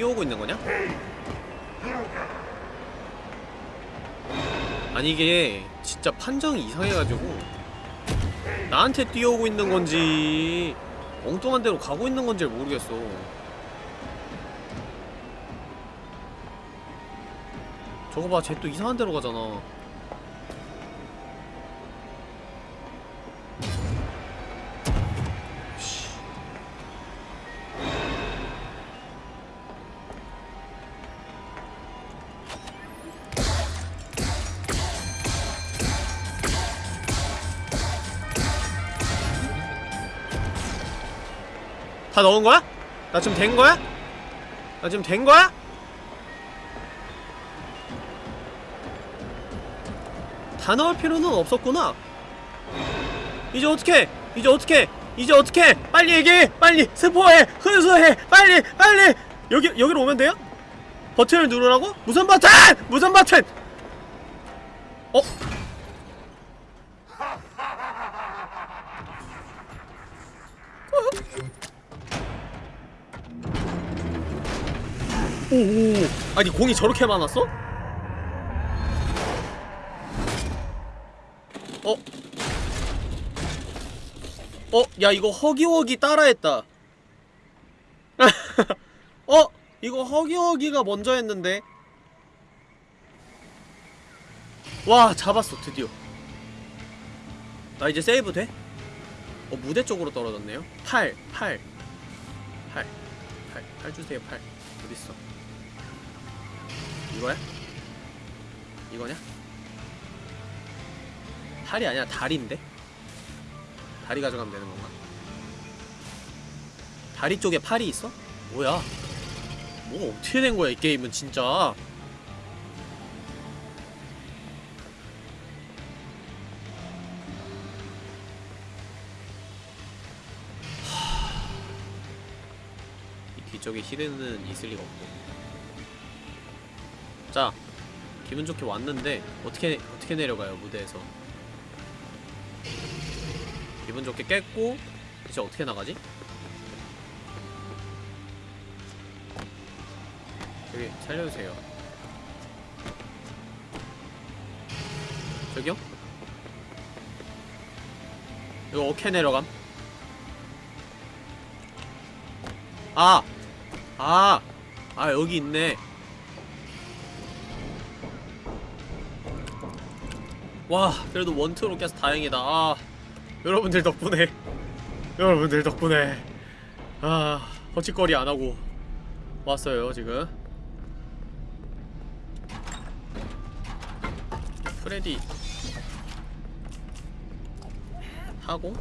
뛰어오고 있는 거냐? 아니 이게 진짜 판정이 이상해가지고 나한테 뛰어오고 있는 건지 엉뚱한 데로 가고 있는 건지 모르겠어 저거 봐, 쟤 또 이상한 데로 가잖아. 다 넣은 거야? 나 지금 된 거야? 나 지금 된 거야? 다 넣을 필요는 없었구나. 이제 어떻게? 이제 어떻게? 이제 어떻게? 빨리 얘기해! 빨리 스포해! 훈수해! 빨리! 빨리! 여기 여기로 오면 돼요? 버튼을 누르라고? 무슨 버튼! 무슨 버튼! 아니 공이 저렇게 많았어? 어? 어? 야 이거 허기허기 따라했다 어? 이거 허기허기가 먼저 했는데 와 잡았어 드디어 나 이제 세이브 돼? 어 무대 쪽으로 떨어졌네요 8 8 8 8 8 주세요 8 어딨어 이거야? 이거냐? 팔이 아니라 다리인데? 다리 가져가면 되는 건가? 다리 쪽에 팔이 있어? 뭐야? 뭐가 어떻게 된 거야 이 게임은 진짜 이 뒤쪽에 히든은 있을 리가 없고 자 기분 좋게 왔는데 어떻게 어떻게 내려가요 무대에서 기분 좋게 깼고 이제 어떻게 나가지? 여기 살려주세요 저기요? 이거 어떻게 내려감? 아! 아! 아 여기 있네 와 그래도 원투로 깨서 다행이다. 아, 여러분들 덕분에 여러분들 덕분에. 아 허치거리 안하고 왔어요 지금. 프레디. 하고.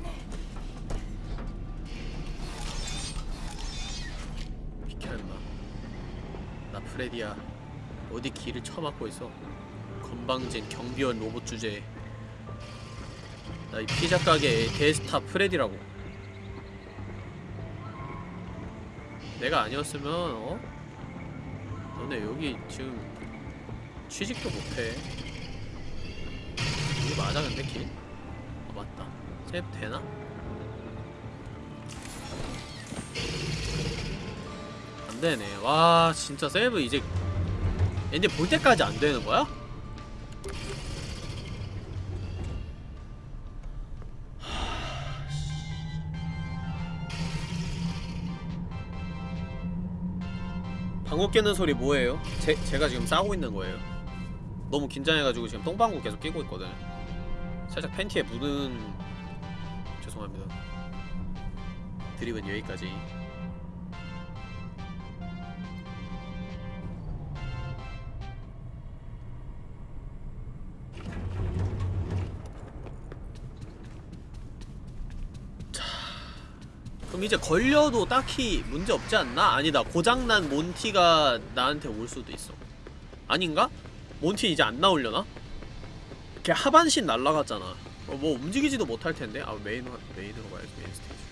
비켜 임마. 나 프레디야. 어디 길을 쳐막고 있어? 건방진 경비원 로봇 주제에 나 이 피자 가게의 대스타 프레디라고 내가 아니었으면 어? 너네 여기 지금 취직도 못해 이게 맞아 근데 길? 아 맞다 세이브 되나? 안되네 와 진짜 세이브 이제 엔딩 볼 때까지 안되는 거야? 방구 깨는 소리 뭐예요? 제, 제가 지금 싸고 있는 거예요. 너무 긴장해가지고 지금 똥방구 계속 끼고 있거든. 살짝 팬티에 묻은 죄송합니다. 드립은 여기까지 그럼 이제 걸려도 딱히 문제 없지 않나? 아니다 고장난 몬티가 나한테 올 수도 있어 아닌가? 몬티 이제 안 나오려나? 걔 하반신 날라갔잖아 어, 뭐 움직이지도 못할 텐데 아 main main으로 가야지 main stage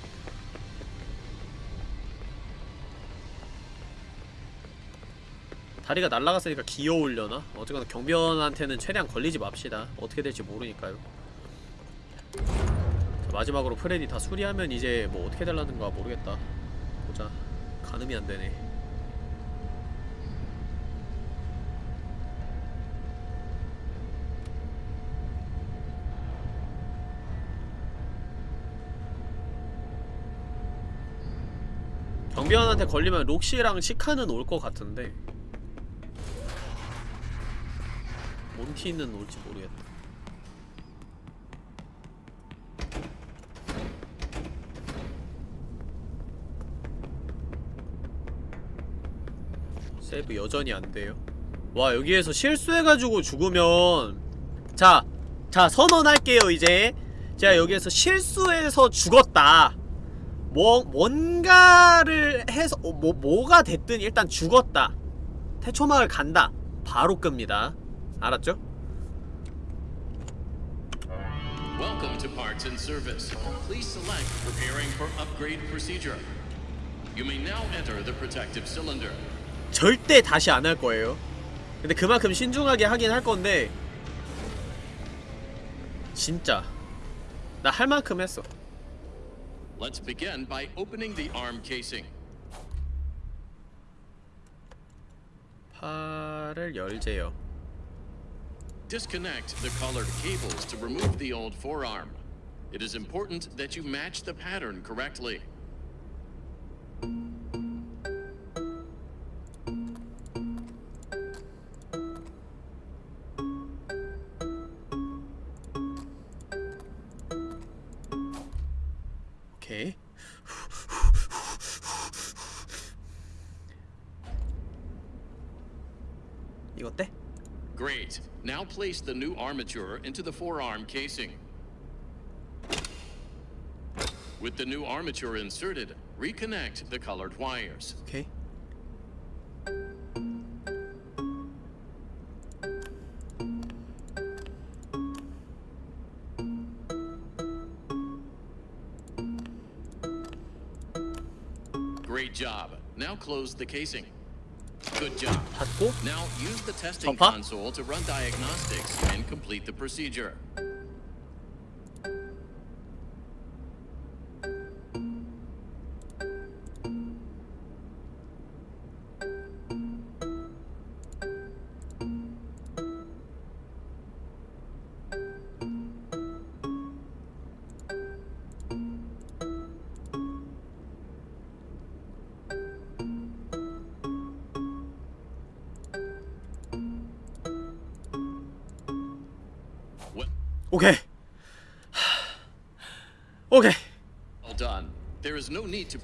다리가 날라갔으니까 기어오려나? 어쨌거나 경비원한테는 최대한 걸리지 맙시다 어떻게 될지 모르니까요 자, 마지막으로 프레디 다 수리하면 이제 뭐 어떻게 될라는가 모르겠다. 보자. 가늠이 안되네. 경비원한테 걸리면 록시랑 시카는 올 것 같은데. 몬티는 올지 모르겠다 세이브 여전히 안 돼요. 와 여기에서 실수해가지고 죽으면 자, 자 선언할게요 이제 제가 여기에서 실수해서 죽었다. 뭐 뭔가를 해서 어, 뭐 뭐가 됐든 일단 죽었다. 태초마을 간다. 바로 끕니다. 알았죠? Welcome to Parts and Service. Please select Preparing for Upgrade Procedure. You may now enter the protective cylinder. 절대 다시 안 할 거예요. 근데 그만큼 신중하게 하긴 할 건데 진짜 나 할 만큼 했어. Let's begin by opening the arm casing. 팔을 열재요. Disconnect the colored cables to remove the old forearm. It is important that you match the pattern correctly. 이거 어때? Great. Now place the new armature into the forearm casing. With the new armature inserted, reconnect the colored wires. 오케이. Great job. Now close the casing. Good job. 받고, Now use the testing console to run diagnostics and complete the procedure.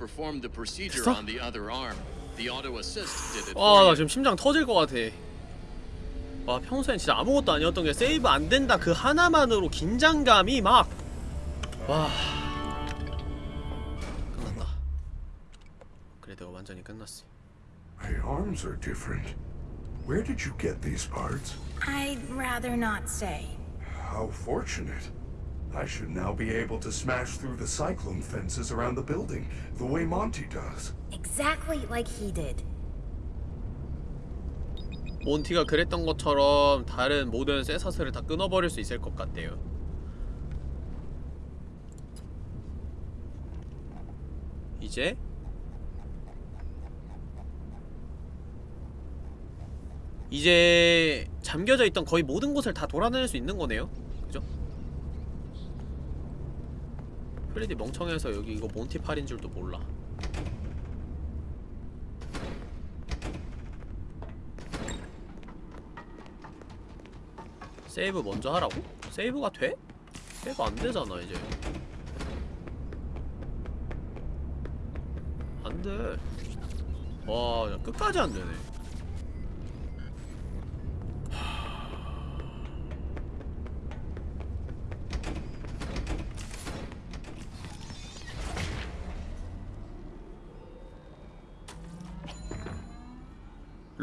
No need to perform the procedure on the other arm. The auto assist did it 와, for 나. 지금 심장 터질 것 같아. 와, 평소엔 진짜 아무것도 아니었던 게 세이브 안 된다 그 하나만으로 긴장감이 막 와. 끝났다. 그래도 완전히 끝났어. My arms are different. Where did you get these parts? I'd rather not say. How fortunate. I should now be able to smash through the cyclone fences around the building, the way Monty does. Exactly like he did. 몬티가 그랬던 것처럼 다른 모든 쇠사슬을 다 끊어버릴 수 있을 것 같대요 이제 이제 잠겨져 있던 거의 모든 곳을 다 돌아다닐 수 있는 거네요 그죠? 프레디 멍청해서 여기 이거 몬티팔인 줄도 몰라 세이브 먼저 하라고? 세이브가 돼? 세이브 안 되잖아 이제 안돼 와 야, 끝까지 안 되네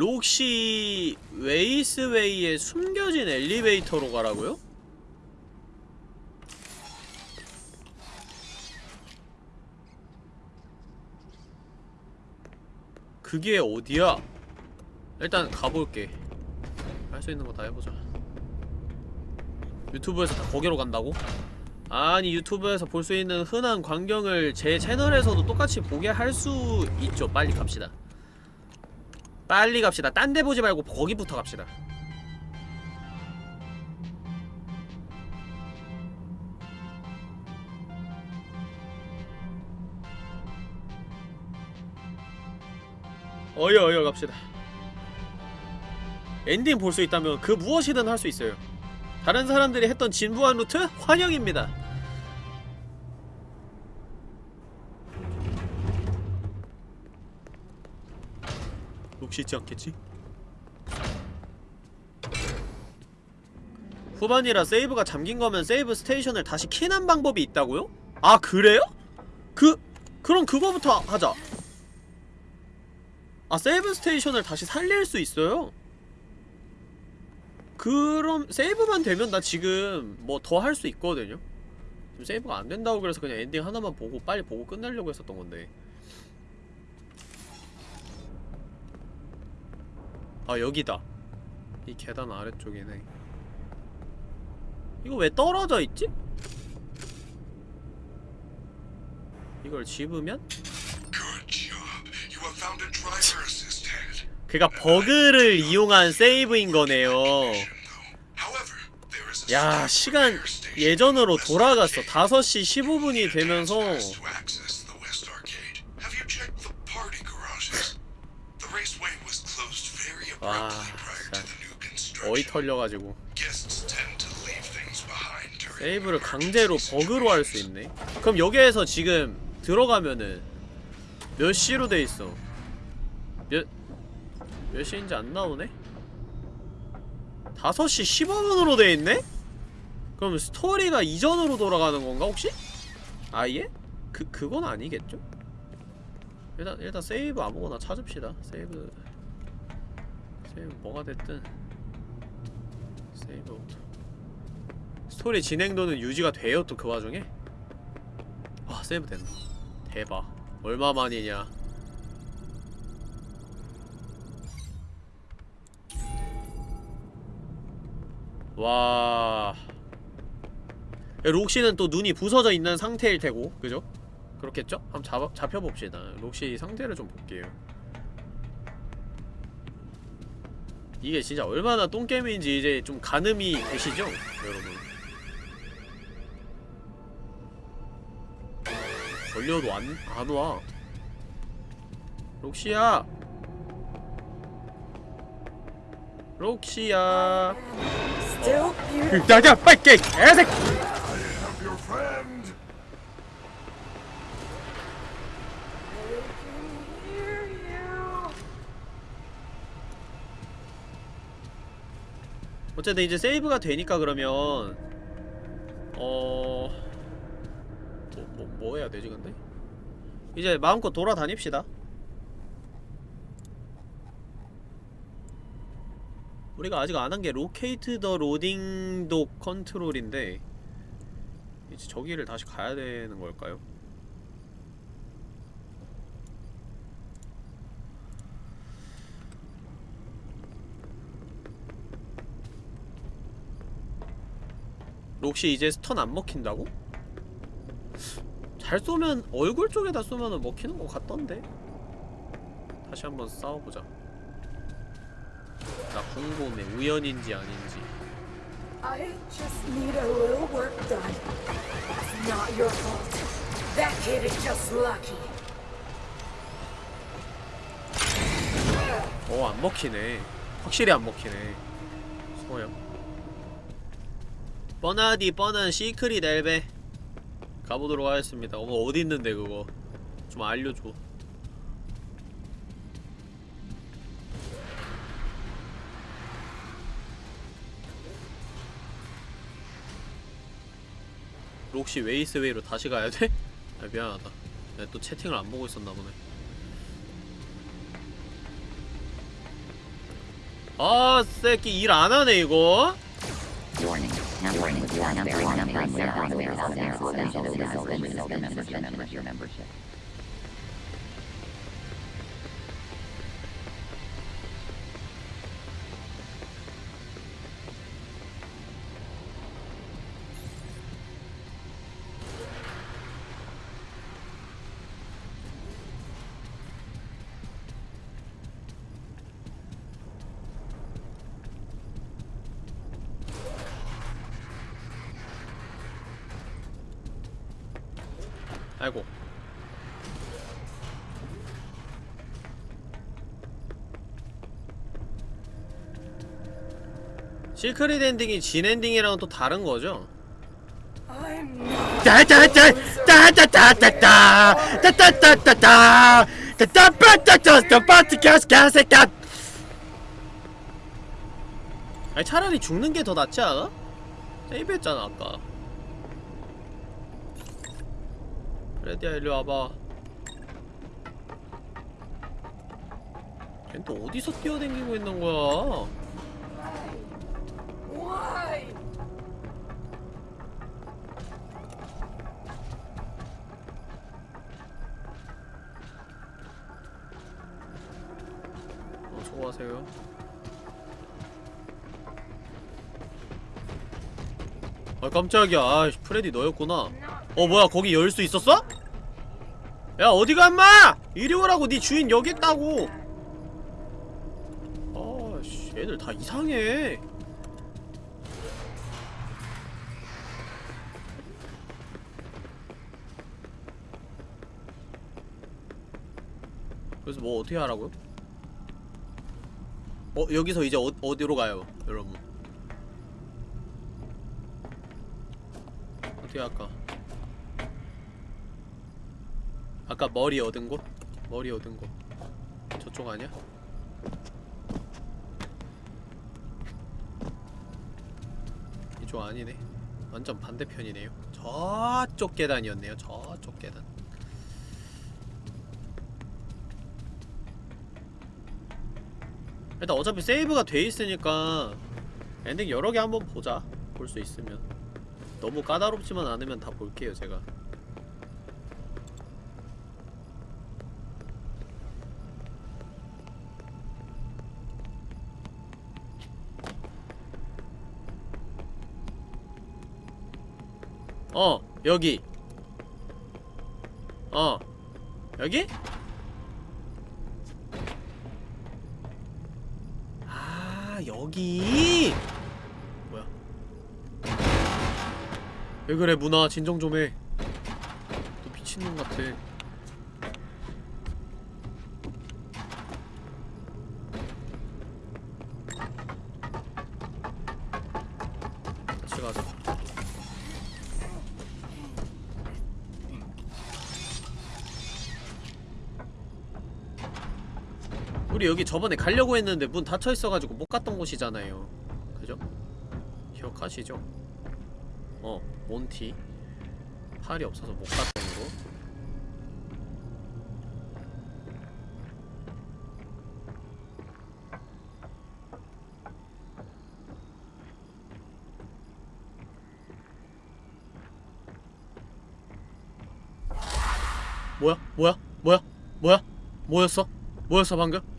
록시 웨이스웨이에 숨겨진 엘리베이터로 가라고요? 그게 어디야? 일단 가볼게 할 수 있는 거 다 해보자 유튜브에서 다 거기로 간다고? 아니 유튜브에서 볼 수 있는 흔한 광경을 제 채널에서도 똑같이 보게 할 수 있죠 빨리 갑시다 빨리 갑시다. 딴 데 보지 말고 거기부터 갑시다. 어여 어여 갑시다. 엔딩 볼 수 있다면 그 무엇이든 할 수 있어요. 다른 사람들이 했던 진부한 루트 환영입니다. 혹시 있지 않겠지? 후반이라 세이브가 잠긴 거면 save station을 다시 키는 방법이 있다고요? 아 그래요? 그 그럼 그거부터 하자 아 save station을 다시 살릴 수 있어요 그럼 세이브만 되면 나 지금 뭐 더 할 수 있거든요 지금 세이브가 안 된다고 그래서 그냥 엔딩 하나만 보고 빨리 보고 끝내려고 했었던 건데 아 여기다. 이 계단 아래쪽이네. 이거 왜 떨어져 있지? 이걸 집으면? 그가 버그를 이용한 세이브인 거네요. 야 시간 예전으로 돌아갔어. 5시 15분이 되면서 와 진짜 어이. 털려가지고 세이브를 강제로 버그로 할 수 있네 그럼 여기에서 지금 들어가면은 몇 시로 돼있어 몇... 몇 시인지 안 나오네? 5시 15분으로 돼있네? 그럼 스토리가 이전으로 돌아가는 건가 혹시? 아예? 그, 그건 아니겠죠? 일단, 일단 세이브 아무거나 찾읍시다 세이브 세이브 뭐가 됐든. 세이브부터 스토리 진행도는 유지가 돼요 또 그 와중에? 와 세이브 된다 대박. 얼마만이냐. 와. 록시는 또 눈이 부서져 있는 상태일 테고 그죠? 그렇겠죠? 한번 잡아, 잡혀봅시다. 록시 상태를 좀 볼게요 이게 진짜 얼마나 똥게임인지 이제 좀 가늠이 되시죠? 여러분 걸려도 안, 안 와. 록시야! 록시야! Beautiful. 야야 빨리 깨! 개새끼! I am your friend. Hear you. 어쨌든 이제 세이브가 되니까 그러면 어... 뭐, 뭐, 뭐 해야 되지 근데? 이제 마음껏 돌아다닙시다 우리가 아직 안 한 게 locate the loading dock control인데 이제 저기를 다시 가야 되는 걸까요? 록시 이제 stun 안 먹힌다고? 잘 쏘면 얼굴 쪽에다 쏘면 먹히는 것 같던데? 다시 한번 싸워보자 나 궁금해 우연인지 아닌지 I just need a little work done. It's not your fault. That kid is just lucky. 어 안 먹히네 확실히 안 먹히네 소영 뻔하디 뻔한 시크릿 엘베. 가보도록 하겠습니다. 어머 어디 있는데 그거? 좀 알려줘. 록시 레이스웨이로 다시 가야 돼? 아 미안하다. 내가 또 채팅을 안 보고 있었나 보네. 아 새끼 일 안 하네 이거 Warning. Now warning. You are number one on the list of software. Social is open. Remember your membership. 실크릿 엔딩이 진 엔딩이랑은 또 다른 거죠? 아니 차라리 죽는 게 더 낫지 않아? 세이브했잖아 아까 레디야 일로 와봐 걘 또 어디서 뛰어댕기고 있는 거야 어, 수고하세요. 아 깜짝이야. 아 프레디 너였구나. 어 뭐야 거기 열 수 있었어? 야 어디가 인마! 이리 오라고 네 주인 여기 있다고. 아씨 얘들 다 이상해. 그래서 뭐 어떻게 하라고요? 어 여기서 이제 어, 어디로 가요 여러분? 어떻게 할까? 아까 머리 얻은 곳? 머리 얻은 곳. 저쪽 아니야? 이쪽 아니네. 완전 반대편이네요. 저쪽 계단이었네요. 저쪽 계단 일단 어차피 세이브가 돼 있으니까 엔딩 여러 개 한번 보자. 볼 수 있으면. 너무 까다롭지만 않으면 다 볼게요 제가. 어 여기. 어 여기? 아 여기. 뭐야? 왜 그래 문화 진정 좀해. 너 미친놈 같아 우리 여기 저번에 가려고 했는데 문 닫혀있어가지고 못 갔던 곳이잖아요 그죠? 기억하시죠? 어, 몬티 팔이 없어서 못 갔던 곳 뭐야? 뭐야? 뭐야? 뭐였어? 뭐였어 방금?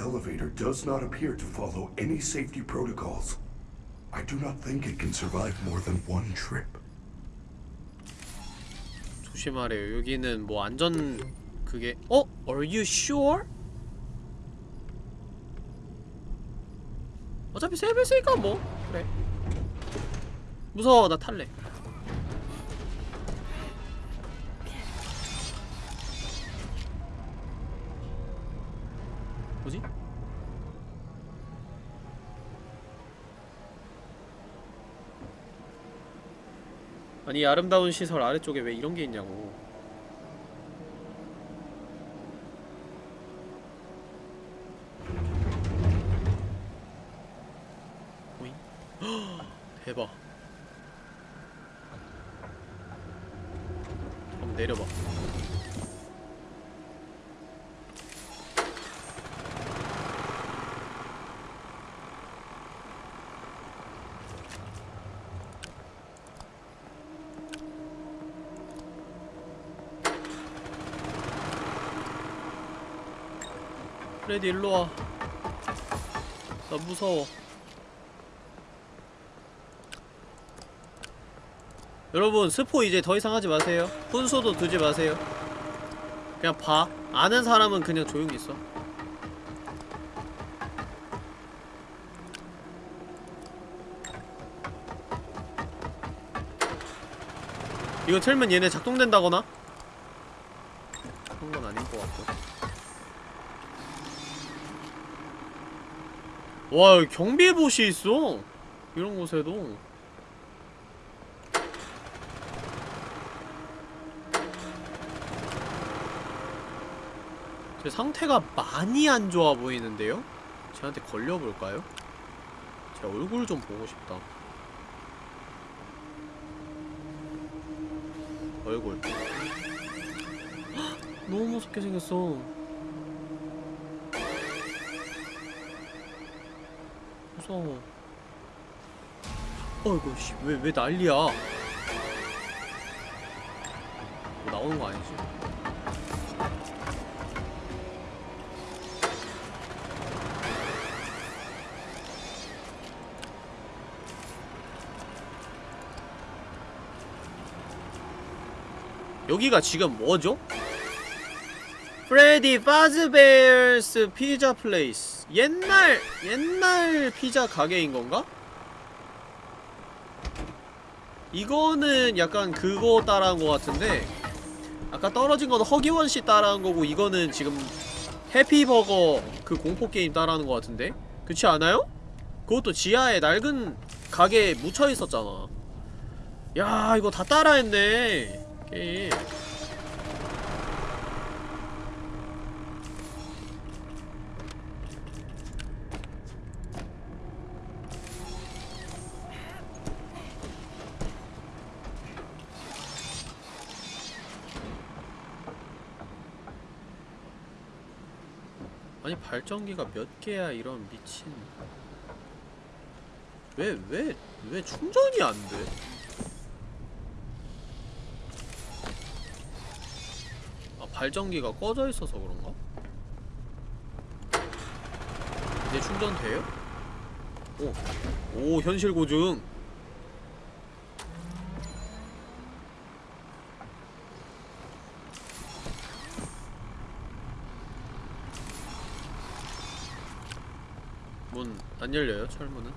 Elevator does not appear to follow any safety protocols. I do not think it can survive more than one trip. 조심하래요. 여기는 뭐 안전 그게 어? Are you sure? 어차피 세배 쓰니까 뭐 그래. 무서워 나 탈래. 아니 아름다운 시설 아래쪽에 왜 이런 게 있냐고 오잉? 대박 한번 내려봐 프 프레디 일로와. 나 무서워. 여러분 스포 이제 더 이상 하지 마세요. 훈수도 두지 마세요. 그냥 봐. 아는 사람은 그냥 조용히 있어. 이거 틀면 얘네 작동된다거나? 그런 건 아닌 것 같고 와 경비봇이 있어. 이런 곳에도. 제 상태가 많이 안 좋아 보이는데요? 쟤한테 걸려볼까요? 제 얼굴 좀 보고 싶다. 얼굴. 헉, 너무 무섭게 생겼어 무서워 어이구 씨왜 왜 난리야 뭐 나오는 거 아니지? 여기가 지금 뭐죠? Freddy Fazbear's Pizza Place 옛날 옛날 피자 가게인 건가? 이거는 약간 그거 따라한 것 같은데 아까 떨어진 거는 허기워기 씨 따라한 거고 이거는 지금 해피버거 그 공포 게임 따라하는 것 같은데 그렇지 않아요? 그것도 지하에 낡은 가게에 묻혀 있었잖아. 야 이거 다 따라했네 게임. 발전기가 몇 개야 이런 미친 왜 왜 왜 충전이 안 돼? 아 발전기가 꺼져 있어서 그런가? 이제 충전 돼요? 오, 오 현실 고증. 안 열려요 철문은?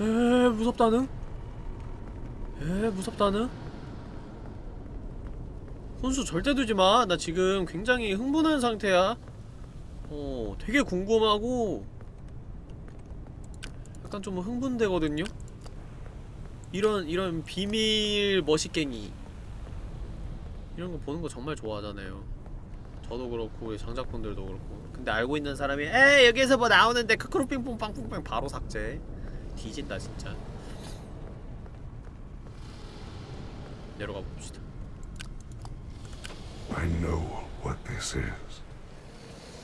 에 무섭다는? 에 무섭다는? 혼수 절대 두지마. 나 지금 굉장히 흥분한 상태야. 어 되게 궁금하고 약간 좀 흥분되거든요? 이런 이런 비밀 머시갱이. 이런 거 보는 거 정말 좋아하잖아요. 저도 그렇고 우리 장작분들도 그렇고. 근데 알고 있는 사람이 에이 여기에서 뭐 나오는데 크크루핑뽕 빵뽕빵 바로 삭제. 뒤진다 진짜 내려가 봅시다 I know what this is.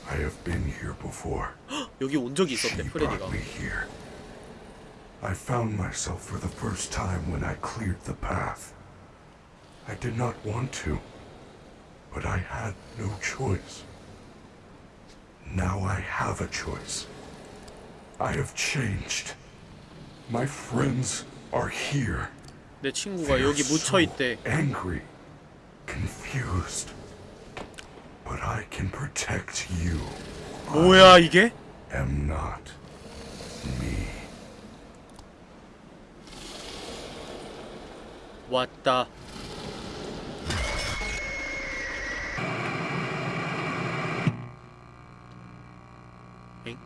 I have been here before. 여기 온 적이 She 있었대 brought 프레디가 me here. I found myself for the first time when I cleared the path. I did not want to, but I had no choice. Now I have a choice. I have changed. My friends are here. 내 친구가 여기 묻혀 있대 so angry, confused. But I can protect you. 뭐야 이게? Am not me. 왔다 엥?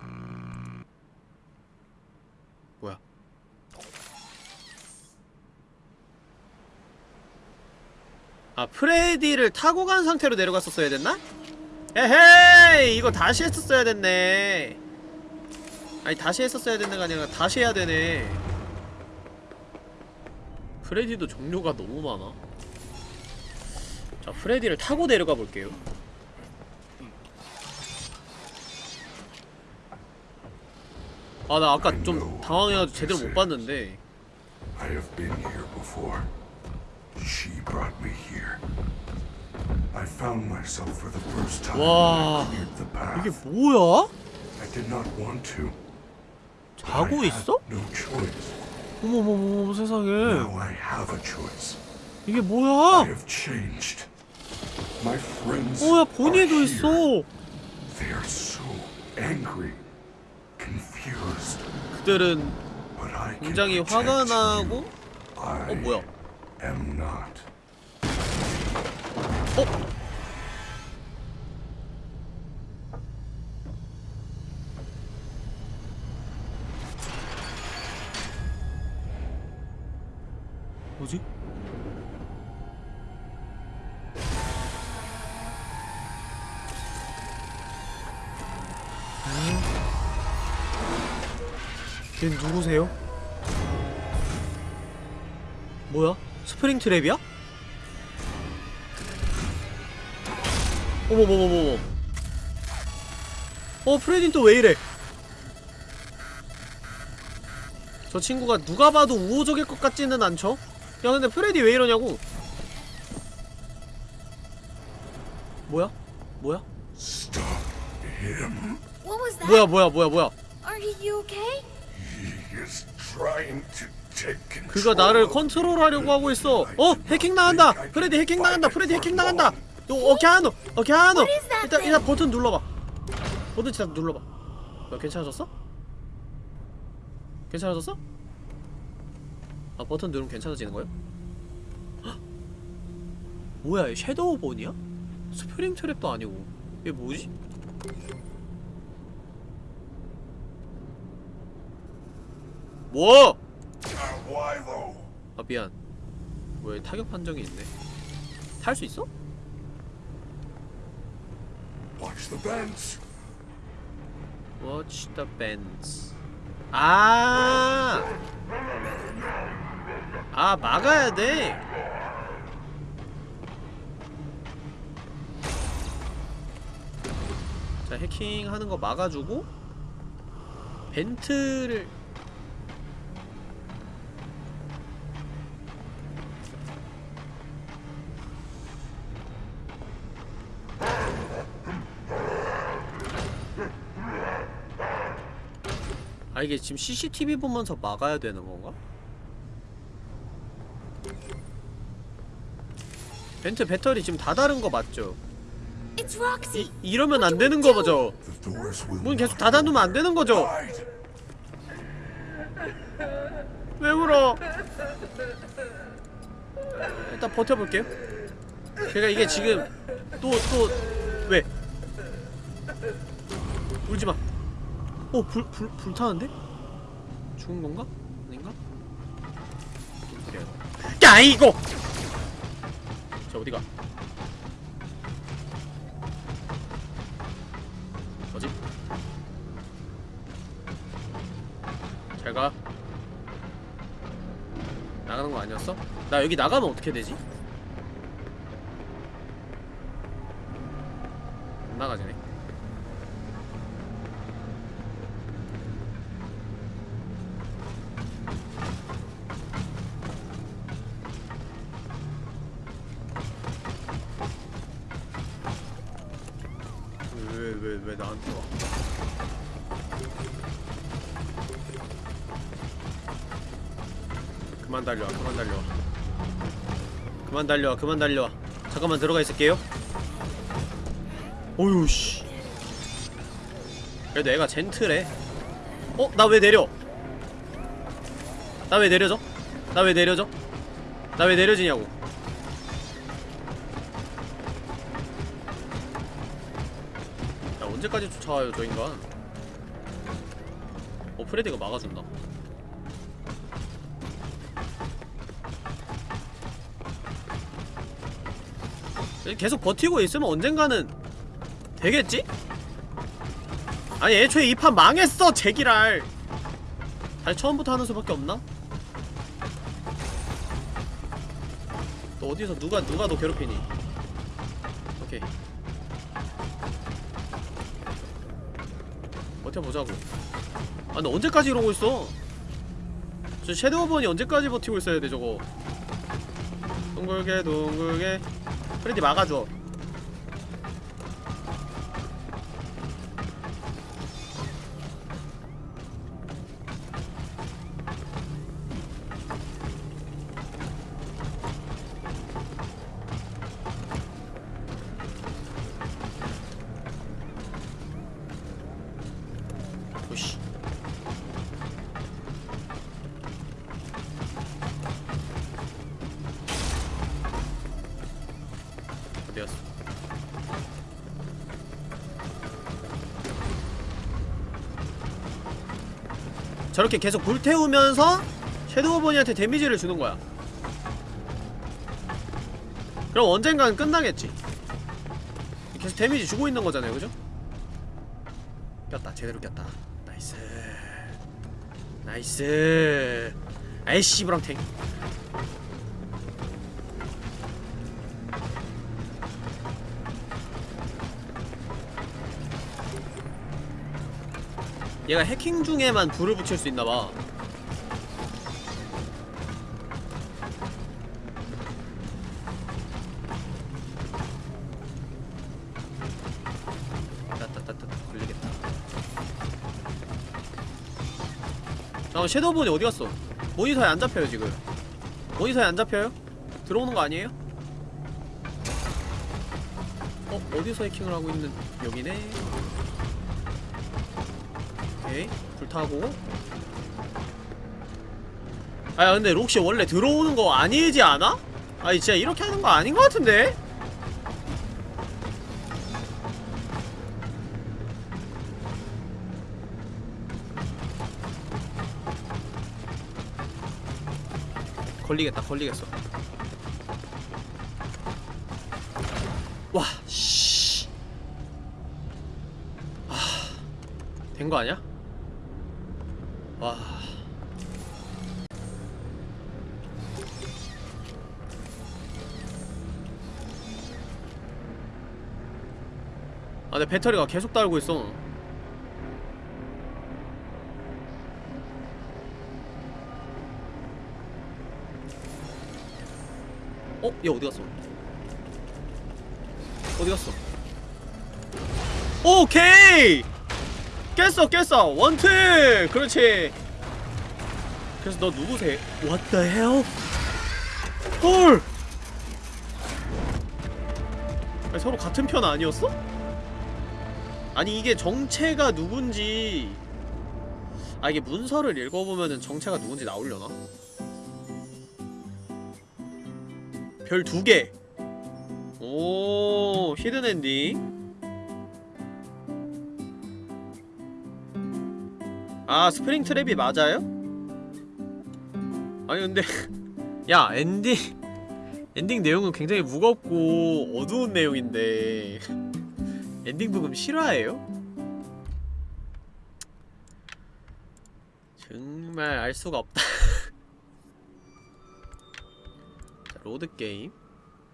아 프레디를 타고 간 상태로 내려갔었어야 됐나? 에헤이 이거 다시 했었어야 됐네. 아니 다시 했었어야 됐네가 아니라 다시 해야 되네. 프레디도 종류가 너무 많아. 자 프레디를 타고 내려가 볼게요. 아 나 아까 좀 당황해가지고 제대로 못 봤는데. I have been here before. She brought me here. I found myself for the first time 와 I. 이게 뭐야? I did not want to. 자고 I 있어? no choice. 어머머머 세상에 Now I have a choice. 이게 I 뭐야? have changed. My friends 뭐야 본인도. 있어 They are so angry, confused. 그들은 I 굉장히 화가. 나고 I 어 뭐야 am not. 어? 뭐지? 걘 누구세요? 뭐야? 스프링 트랩이야? 어머머머머머 어 프레딘 또 왜 이래 저 친구가 누가 봐도 우호적일 것 같지는 않죠? 야 근데 프레디 왜 이러냐고 뭐야? 뭐야? Stop him. What was that? 뭐야 뭐야 뭐야 뭐야 Are you okay? He is trying to. 그가 나를 컨트롤하려고 하고 있어 어? 해킹 당한다 프레디 해킹 당한다 프레디 해킹 어, 어케하노 어케하노 What is that 일단? 일단 버튼 눌러 봐 버튼 진짜 눌러봐 뭐야 괜찮아졌어? 괜찮아졌어? 아 버튼 누르면 괜찮아지는 거야? 헉! 뭐야 얘 섀도우 본이야? 스프링 트랩도 아니고 얘 뭐지? 뭐? Ah? 아 미안 왜 타격 판정이 있네 탈 수 있어? Watch the bends. Watch the bands 아! 아 막아야 돼? 자 해킹하는 거 막아주고 벤트를 아 이게 지금 CCTV 보면서 막아야 되는 건가? 벤트 배터리 지금 다 다른 거 맞죠? 이, 이러면 안 되는 거죠? Doors will 문 계속 닫아놓으면 안 되는 거죠? 왜 울어? 일단 버텨볼게요. 제가 이게 지금 또 또 어, 불, 불, 불타는데? 죽은 건가? 아닌가? 아이고 저 어디가 뭐지 잘 가 나가는 거 아니었어? 나 여기 나가면 어떻게 되지? 달려와 그만 달려와 잠깐만 들어가 있을게요. 어휴 씨. 그래도 애가 젠틀해. 어? 나 왜 내려? 나 왜 내려져? 나 왜 내려져? 나 왜 내려지냐고. 야 언제까지 쫓아와요 저 인간? 어 프레디가 막아준다 계속 버티고 있으면 언젠가는 되겠지? 아니 애초에 이 판 망했어 제기랄. 다시 처음부터 하는 수밖에 없나? 또 어디서 누가 누가 너 괴롭히니? 오케이. 버텨보자고. 아 근데 언제까지 이러고 있어? 저 섀도우번이 언제까지 버티고 있어야 돼 저거? 둥글게 둥글게 프레디 막아줘 저렇게 계속 불태우면서 섀도우보니한테 데미지를 주는 거야. 그럼 언젠간 끝나겠지. 계속 데미지 주고 있는 거잖아요, 그죠? 꼈다, 제대로 꼈다. 나이스. 나이스. 아이씨, 브랑탱. 얘가 해킹 중에만 불을 붙일 수 있나봐 걸리겠다 잠깐 섀도우본이 어디갔어 모니터에 안 잡혀요 지금 모니터에 안 잡혀요? 들어오는 거 아니에요? 어? 어디서 해킹을 하고 있는 여기네 오케이 불타고 아 근데 록시 원래 들어오는 거 아니지 않아? 아니 진짜 이렇게 하는 거 아닌 거 같은데? 걸리겠다 걸리겠어 아, 내 배터리가 계속 달고 있어. 어? 얘 어디 갔어? 어디 갔어? 오케이! 깼어 깼어 원트 그렇지 그래서 너 누구세? What the hell? 헐 아니, 서로 같은 편 아니었어? 아니 이게 정체가 누군지 아 이게 문서를 읽어보면은 정체가 누군지 나오려나? 별 두 개 오 hidden ending 아 스프링 트랩이 맞아요? 아니 근데 야 엔딩 엔딩 내용은 굉장히 무겁고 어두운 내용인데 엔딩 브금 실화예요? 정말 알 수가 없다. 자, load game.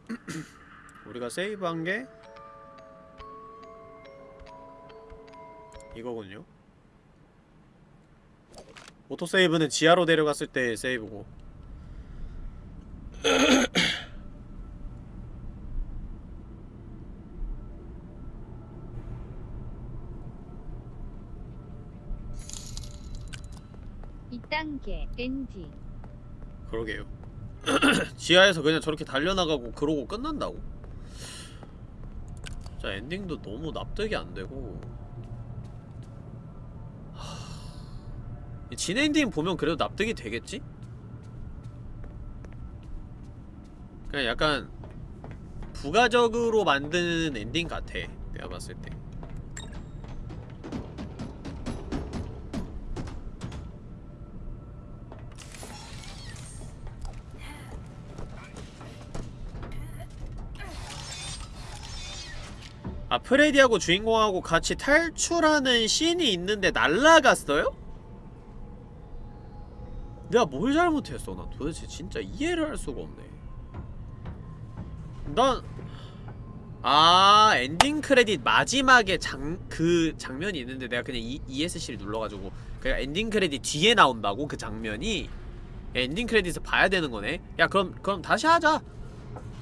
우리가 세이브한 게 이거군요. auto save는 지하로 내려갔을 때 세이브고. 이단계 엔딩 그러게요. 지하에서 그냥 저렇게 달려나가고 그러고 끝난다고? 자 엔딩도 너무 납득이 안 되고 하... 이진 엔딩 보면 그래도 납득이 되겠지? 그냥 약간 부가적으로 만드는 엔딩 같아 내가 봤을 때 아 프레디하고 주인공하고 같이 탈출하는 씬이 있는데 날라갔어요? 내가 뭘 잘못했어? 난 도대체 진짜 이해를 할 수가 없네. 난... 아 엔딩 크레딧 마지막에 장... 그 장면이 있는데 내가 그냥 이, ESC를 눌러가지고 그니까 엔딩 크레딧 뒤에 나온다고? 그 장면이? 엔딩 크레딧을 봐야 되는 거네? 야 그럼 그럼 다시 하자.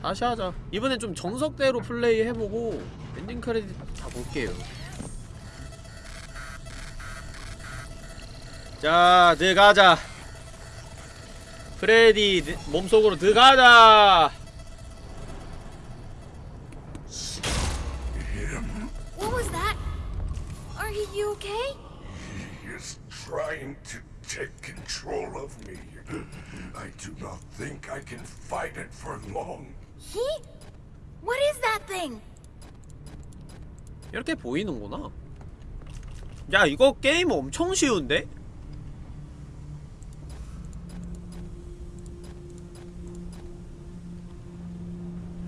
다시 하자. 이번엔 좀 정석대로 플레이 해보고 엔딩 크레딧 다 볼게요 자 들어가자 프레디 느- 몸속으로 들어가자 What was that? Are you okay? He is trying to take control of me. I do not think I can fight it for long. He? What is that thing? 이렇게 보이는구나 야 이거 게임 엄청 쉬운데?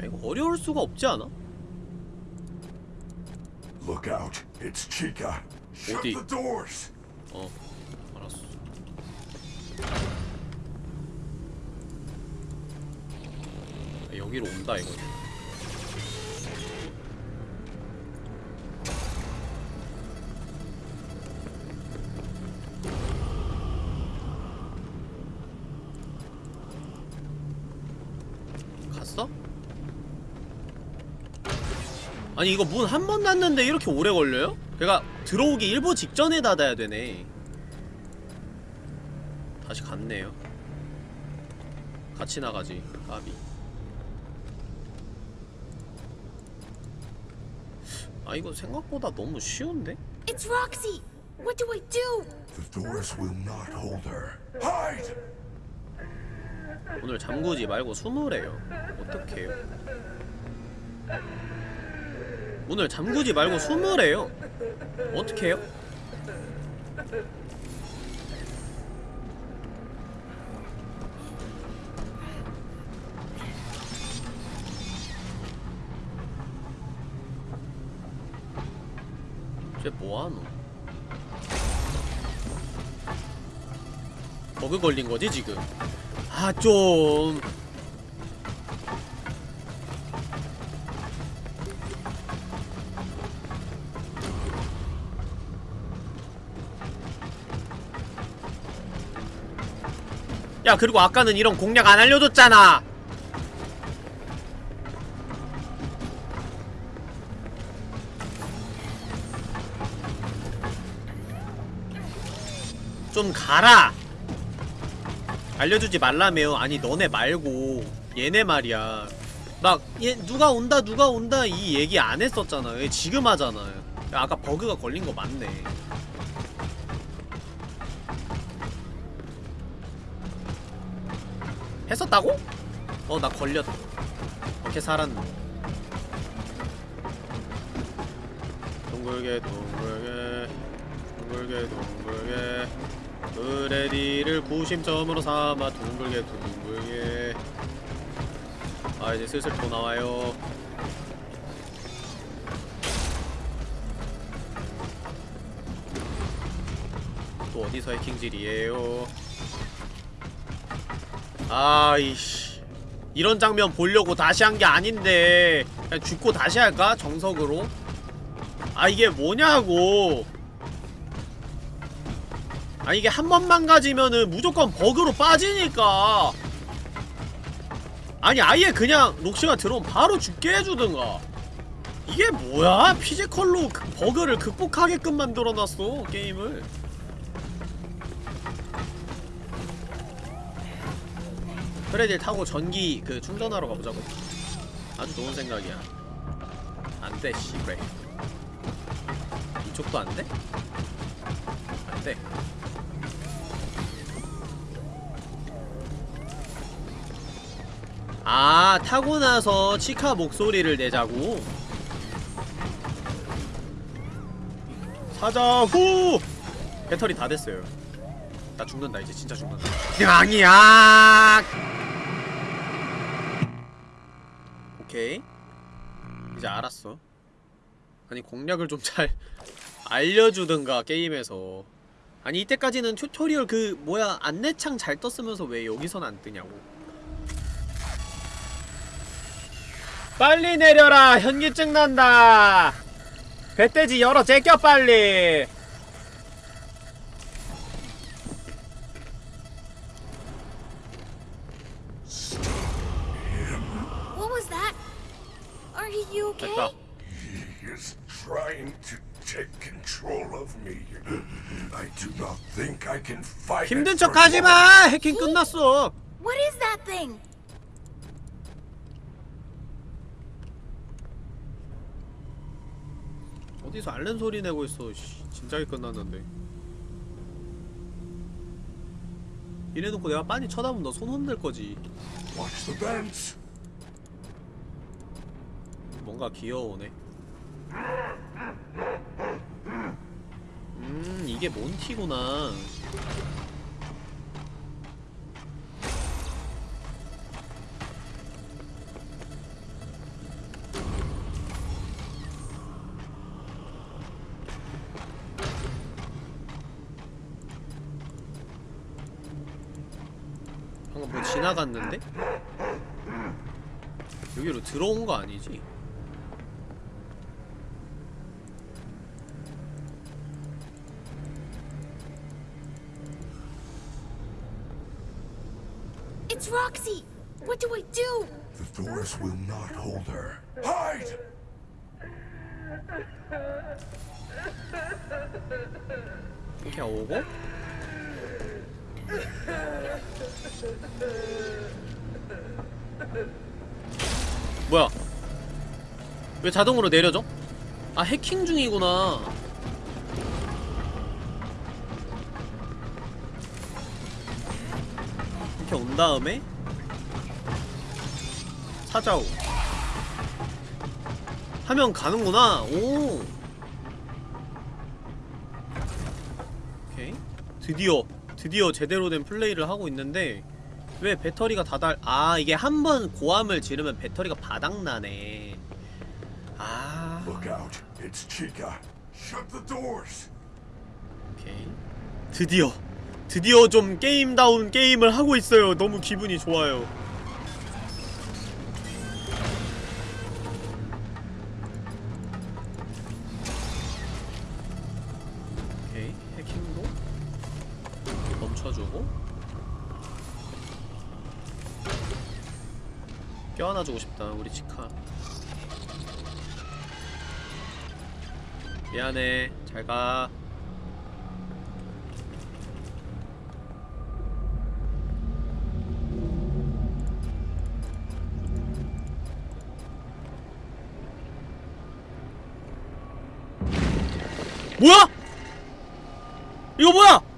야, 이거 어려울 수가 없지 않아? Look out. It's Chica. Shut 어디? the doors. 어 알았어 아, 여기로 온다 이거 아니 이거 문 한 번 닫는데 이렇게 오래 걸려요? 걔가 들어오기 일보 직전에 닫아야 되네 다시 갔네요 같이 나가지 까비 아 이거 생각보다 너무 쉬운데? It's Roxy. What do I do? The doors will not hold her. Hide! 오늘 잠그지 말고 숨으래요 어떡해요 오늘 잠그지 말고 숨으래요 어떡해요? 쟤 뭐하노? 버그 걸린 거지 지금? 아 좀. 야 그리고 아까는 이런 공략 안 알려줬잖아. 좀 가라. 알려주지 말라며 아니 너네 말고. 얘네 말이야. 막 얘 누가 온다 누가 온다 이 얘기 안 했었잖아 얘 지금 하잖아 야, 아까 버그가 걸린 거 맞네 했었다고? 어 나 걸렸다 어떻게 살았네. 둥글게 둥글게 둥글게 둥글게 브레디를 구심점으로 삼아 둥글게 둥글게 아 이제 슬슬 또 나와요. 또 어디서 해킹질이에요 아이씨 이런 장면 보려고 다시 한 게 아닌데 그냥 죽고 다시 할까? 정석으로? 아 이게 뭐냐고 아 이게 한 번만 가지면은 무조건 버그로 빠지니까 아니 아예 그냥 록시가 들어오면 바로 죽게 해주든가 이게 뭐야? 피지컬로 그 버그를 극복하게끔 만들어놨어 게임을 프레딜 타고 전기 그 충전하러 가보자고. 아주 좋은 생각이야. 안돼 씨발. 이쪽도 안돼? 안돼. 아 타고 나서 치카 목소리를 내자고. 사자 후! 배터리 다 됐어요. 나 죽는다 이제. 진짜 죽는다. 양이야 오케이. 이제 알았어. 아니 공략을 좀 잘 알려주든가 게임에서. 아니 이때까지는 튜토리얼 그 뭐야 안내창 잘 떴으면서 왜 여기선 안 뜨냐고. 빨리 내려라! 현기증 난다! 배돼지 열어 제껴 빨리 What was that? Are you okay? 됐다 He is trying to take control of me. I do not think I can fight 힘든 it 척 for 하지마 long. 해킹 끝났어 What is that thing? 어디서 앓는 소리 내고 있어 씨, 진작에 끝났는데 이래놓고 내가 빤히 쳐다보면 너 손 흔들 거지 Watch the vents. 뭔가 귀여우네 음 이게 몬티구나 방금 뭐 지나갔는데? 여기로 들어온 거 아니지? Roxy! What do I do? The doors will not hold her. Hide! 이렇게 오고 뭐야 왜 자동으로 내려져? 아 해킹 중이구나 이렇게 온 다음에 사자오. 하면 가는구나. 오. 오케이. 드디어 드디어 제대로 된 플레이를 하고 있는데 왜 배터리가 다달 아 이게 한 번 고함을 지르면 배터리가 바닥나네. 아. 오케이. 드디어 드디어 좀 게임다운 게임을 하고 있어요. 너무 기분이 좋아요 안아주고 싶다 우리 치카 미안해 잘가 뭐야? 이거 뭐야? 뭐야?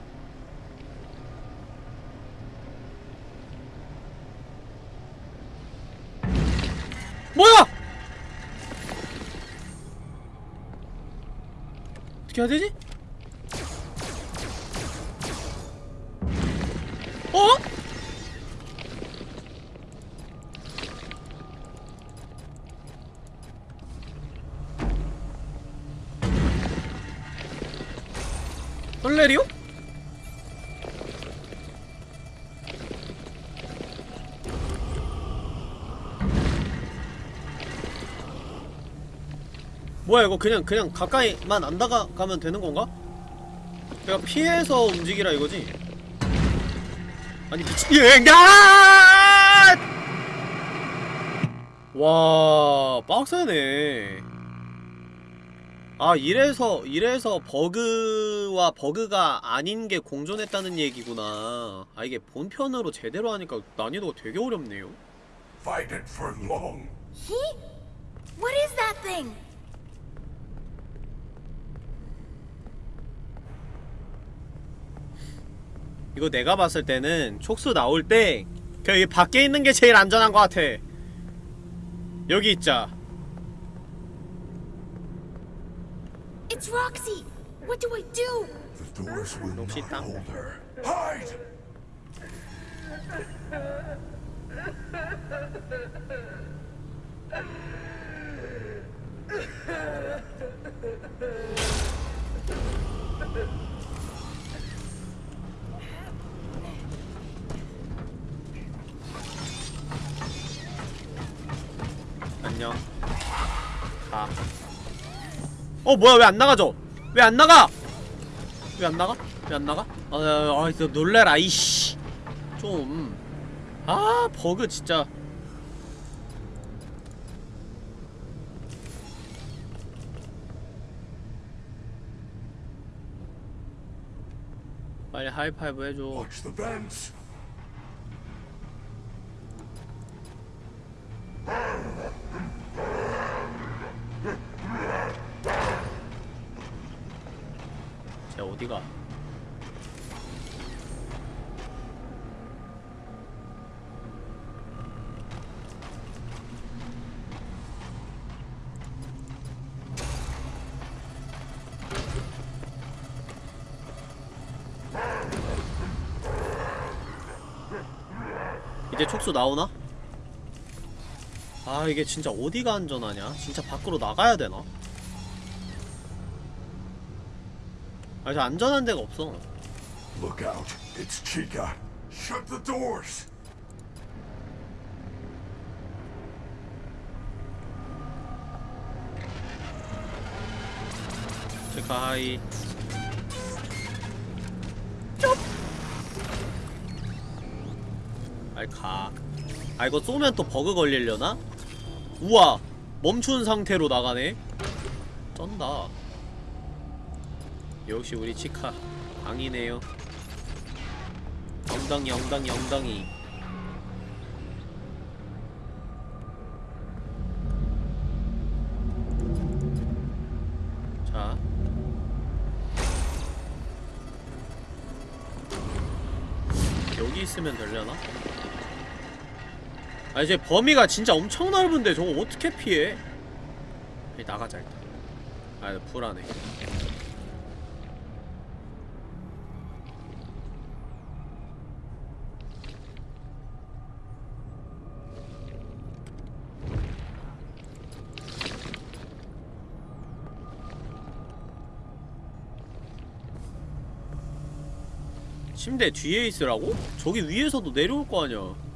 어떻게 해야 되지? 어? 설레리오? 뭐야 이거 그냥 그냥 가까이만 안 다가가면 되는 건가? 내가 피해서 움직이라 이거지? 아니 미친 야! 와 빡세네 아 이래서 이래서 버그와 버그가 아닌 게 공존했다는 얘기구나 아 이게 본편으로 제대로 하니까 난이도가 되게 어렵네요 Fight it for long. He? What is that thing? 이거 내가 봤을 때는 촉수 나올 때 그냥 여기 밖에 있는 게 제일 안전한 것 같아 여기 있자 It's Roxy. What do I do? The doors will not hold her. Hide! 안녕 가. 어 뭐야 왜 안 나가죠? 왜 안 나가? 왜 안 나가? 왜 안 나가? 아, 아, 아 놀래라 이씨 좀. 아 버그 진짜. 빨리 하이파이브 해줘. Watch the vents. 쟤 어디가? 이제 촉수 나오나? 아 이게 진짜 어디가 안전하냐? 진짜 밖으로 나가야 되나? 아, 저 안전한 데가 없어. Look out. It's Chica. Shut the doors. 체카 하이. 아이 가. 아 이거 쏘면 또 버그 걸리려나? 우와 멈춘 상태로 나가네. 쩐다. 역시 우리 치카 강이네요. 엉덩이 엉덩이 엉덩이. 자. 여기 있으면 되려나? 아 이제 범위가 진짜 엄청 넓은데 저거 어떻게 피해? 나가자 일단 아 불안해 침대 뒤에 있으라고? 저기 위에서도 내려올 거 아니야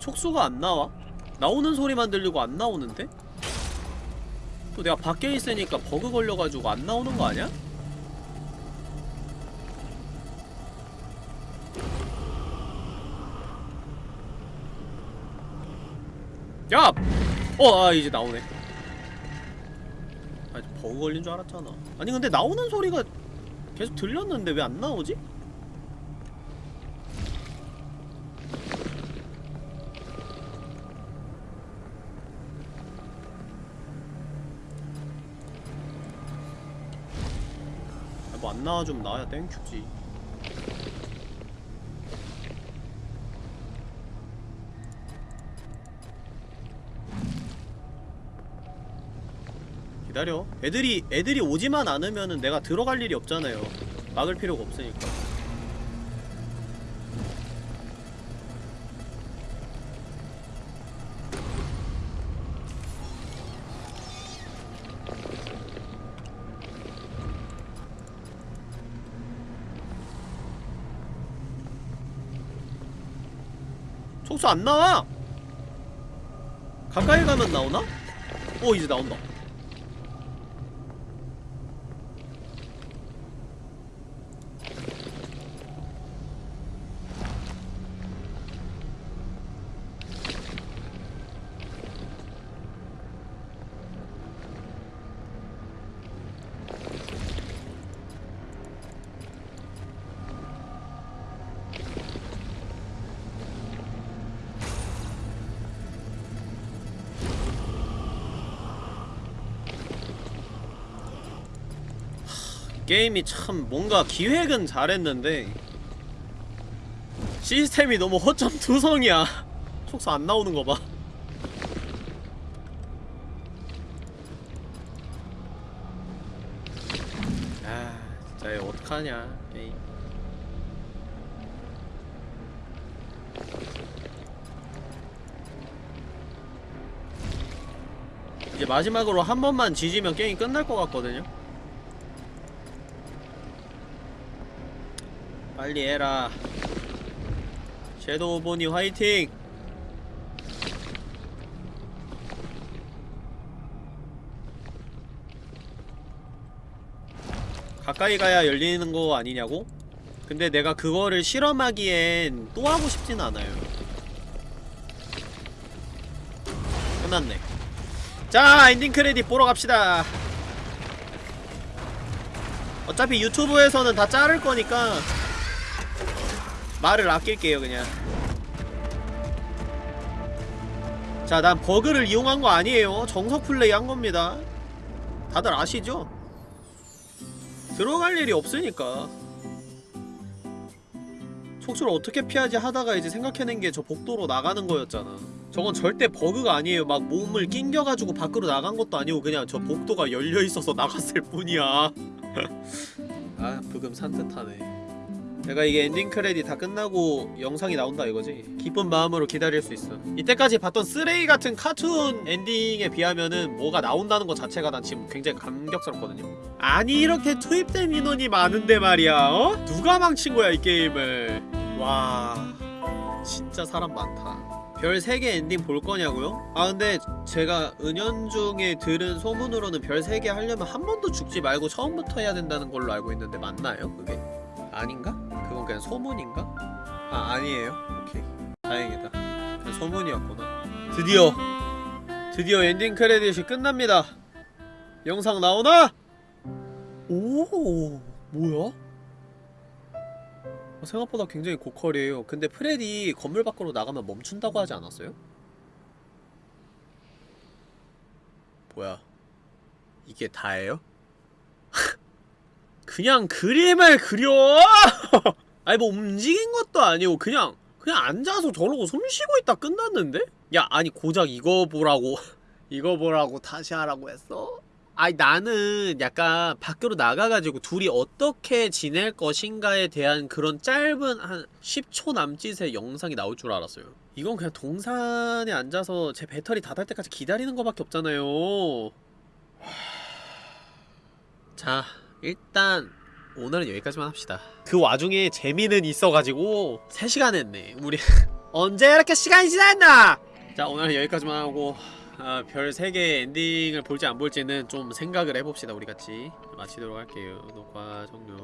촉수가 안 나와? 나오는 소리만 들리고 안 나오는데? 또 내가 밖에 있으니까 버그 걸려가지고 안 나오는 거 아니야? 야! 어, 아, 이제 나오네. 아, 버그 걸린 줄 알았잖아. 아니, 근데 나오는 소리가 계속 들렸는데 왜 안 나오지? 안 나와주면 나야 땡큐지. 기다려. 애들이 애들이 오지만 않으면은 내가 들어갈 일이 없잖아요. 막을 필요가 없으니까 촉수 안 나와! 가까이 가면 나오나? 어 이제 나온다 게임이 참 뭔가 기획은 잘했는데 시스템이 너무 허점 투성이야 촉수 안 나오는 거 봐. 아, 진짜 이거 어떡하냐, 게임. 이제 마지막으로 한 번만 지지면 게임 끝날 것 같거든요? 빨리 해라 섀도우 보니 화이팅! 가까이 가야 열리는 거 아니냐고? 근데 내가 그거를 실험하기엔 또 하고 싶진 않아요 끝났네 자 엔딩 크레딧 보러 갑시다 어차피 유튜브에서는 다 자를 거니까 말을 아낄게요 그냥. 자 난 버그를 이용한 거 아니에요. 정석 플레이 한 겁니다. 다들 아시죠? 들어갈 일이 없으니까. 촉수를 어떻게 피하지 하다가 이제 생각해낸 게 저 복도로 나가는 거였잖아. 저건 절대 버그가 아니에요. 막 몸을 낑겨가지고 밖으로 나간 것도 아니고 그냥 저 복도가 열려있어서 나갔을 뿐이야. 아 브금 산뜻하네 내가 이게 엔딩 크레딧 다 끝나고 영상이 나온다 이거지 기쁜 마음으로 기다릴 수 있어 이때까지 봤던 쓰레기 같은 카툰 엔딩에 비하면은 뭐가 나온다는 것 자체가 난 지금 굉장히 감격스럽거든요 아니 이렇게 투입된 인원이 많은데 말이야 어? 누가 망친 거야 이 게임을 와 진짜 사람 많다 별 3개 엔딩 볼 거냐고요? 아 근데 제가 은연중에 들은 소문으로는 별 3개 하려면 한 번도 죽지 말고 처음부터 해야 된다는 걸로 알고 있는데 맞나요 그게? 아닌가? 그건 그냥 소문인가? 아 아니에요? 오케이 다행이다 그냥 소문이었구나 드디어 드디어 엔딩 크레딧이 끝납니다 영상 나오나? 오 뭐야? 어, 생각보다 굉장히 고퀄이에요 근데 프레디 건물 밖으로 나가면 멈춘다고 하지 않았어요? 뭐야 이게 다예요? 그냥 그림을 그려! 아니 뭐 움직인 것도 아니고 그냥 그냥 앉아서 저러고 숨 쉬고 있다 끝났는데? 야 아니 고작 이거 보라고 이거 보라고 다시 하라고 했어? 아니 나는 약간 밖으로 나가가지고 둘이 어떻게 지낼 것인가에 대한 그런 짧은 한 10초 남짓의 영상이 나올 줄 알았어요 이건 그냥 동산에 앉아서 제 배터리 다달 때까지 기다리는 거밖에 없잖아요 자 일단 오늘은 여기까지만 합시다. 그 와중에 재미는 있어가지고 3시간 했네. 우리 언제 이렇게 시간이 지났나? 자 오늘은 여기까지만 하고 아, 별 3개 엔딩을 볼지 안 볼지는 좀 생각을 해봅시다 우리 같이. 마치도록 할게요. 녹화 종료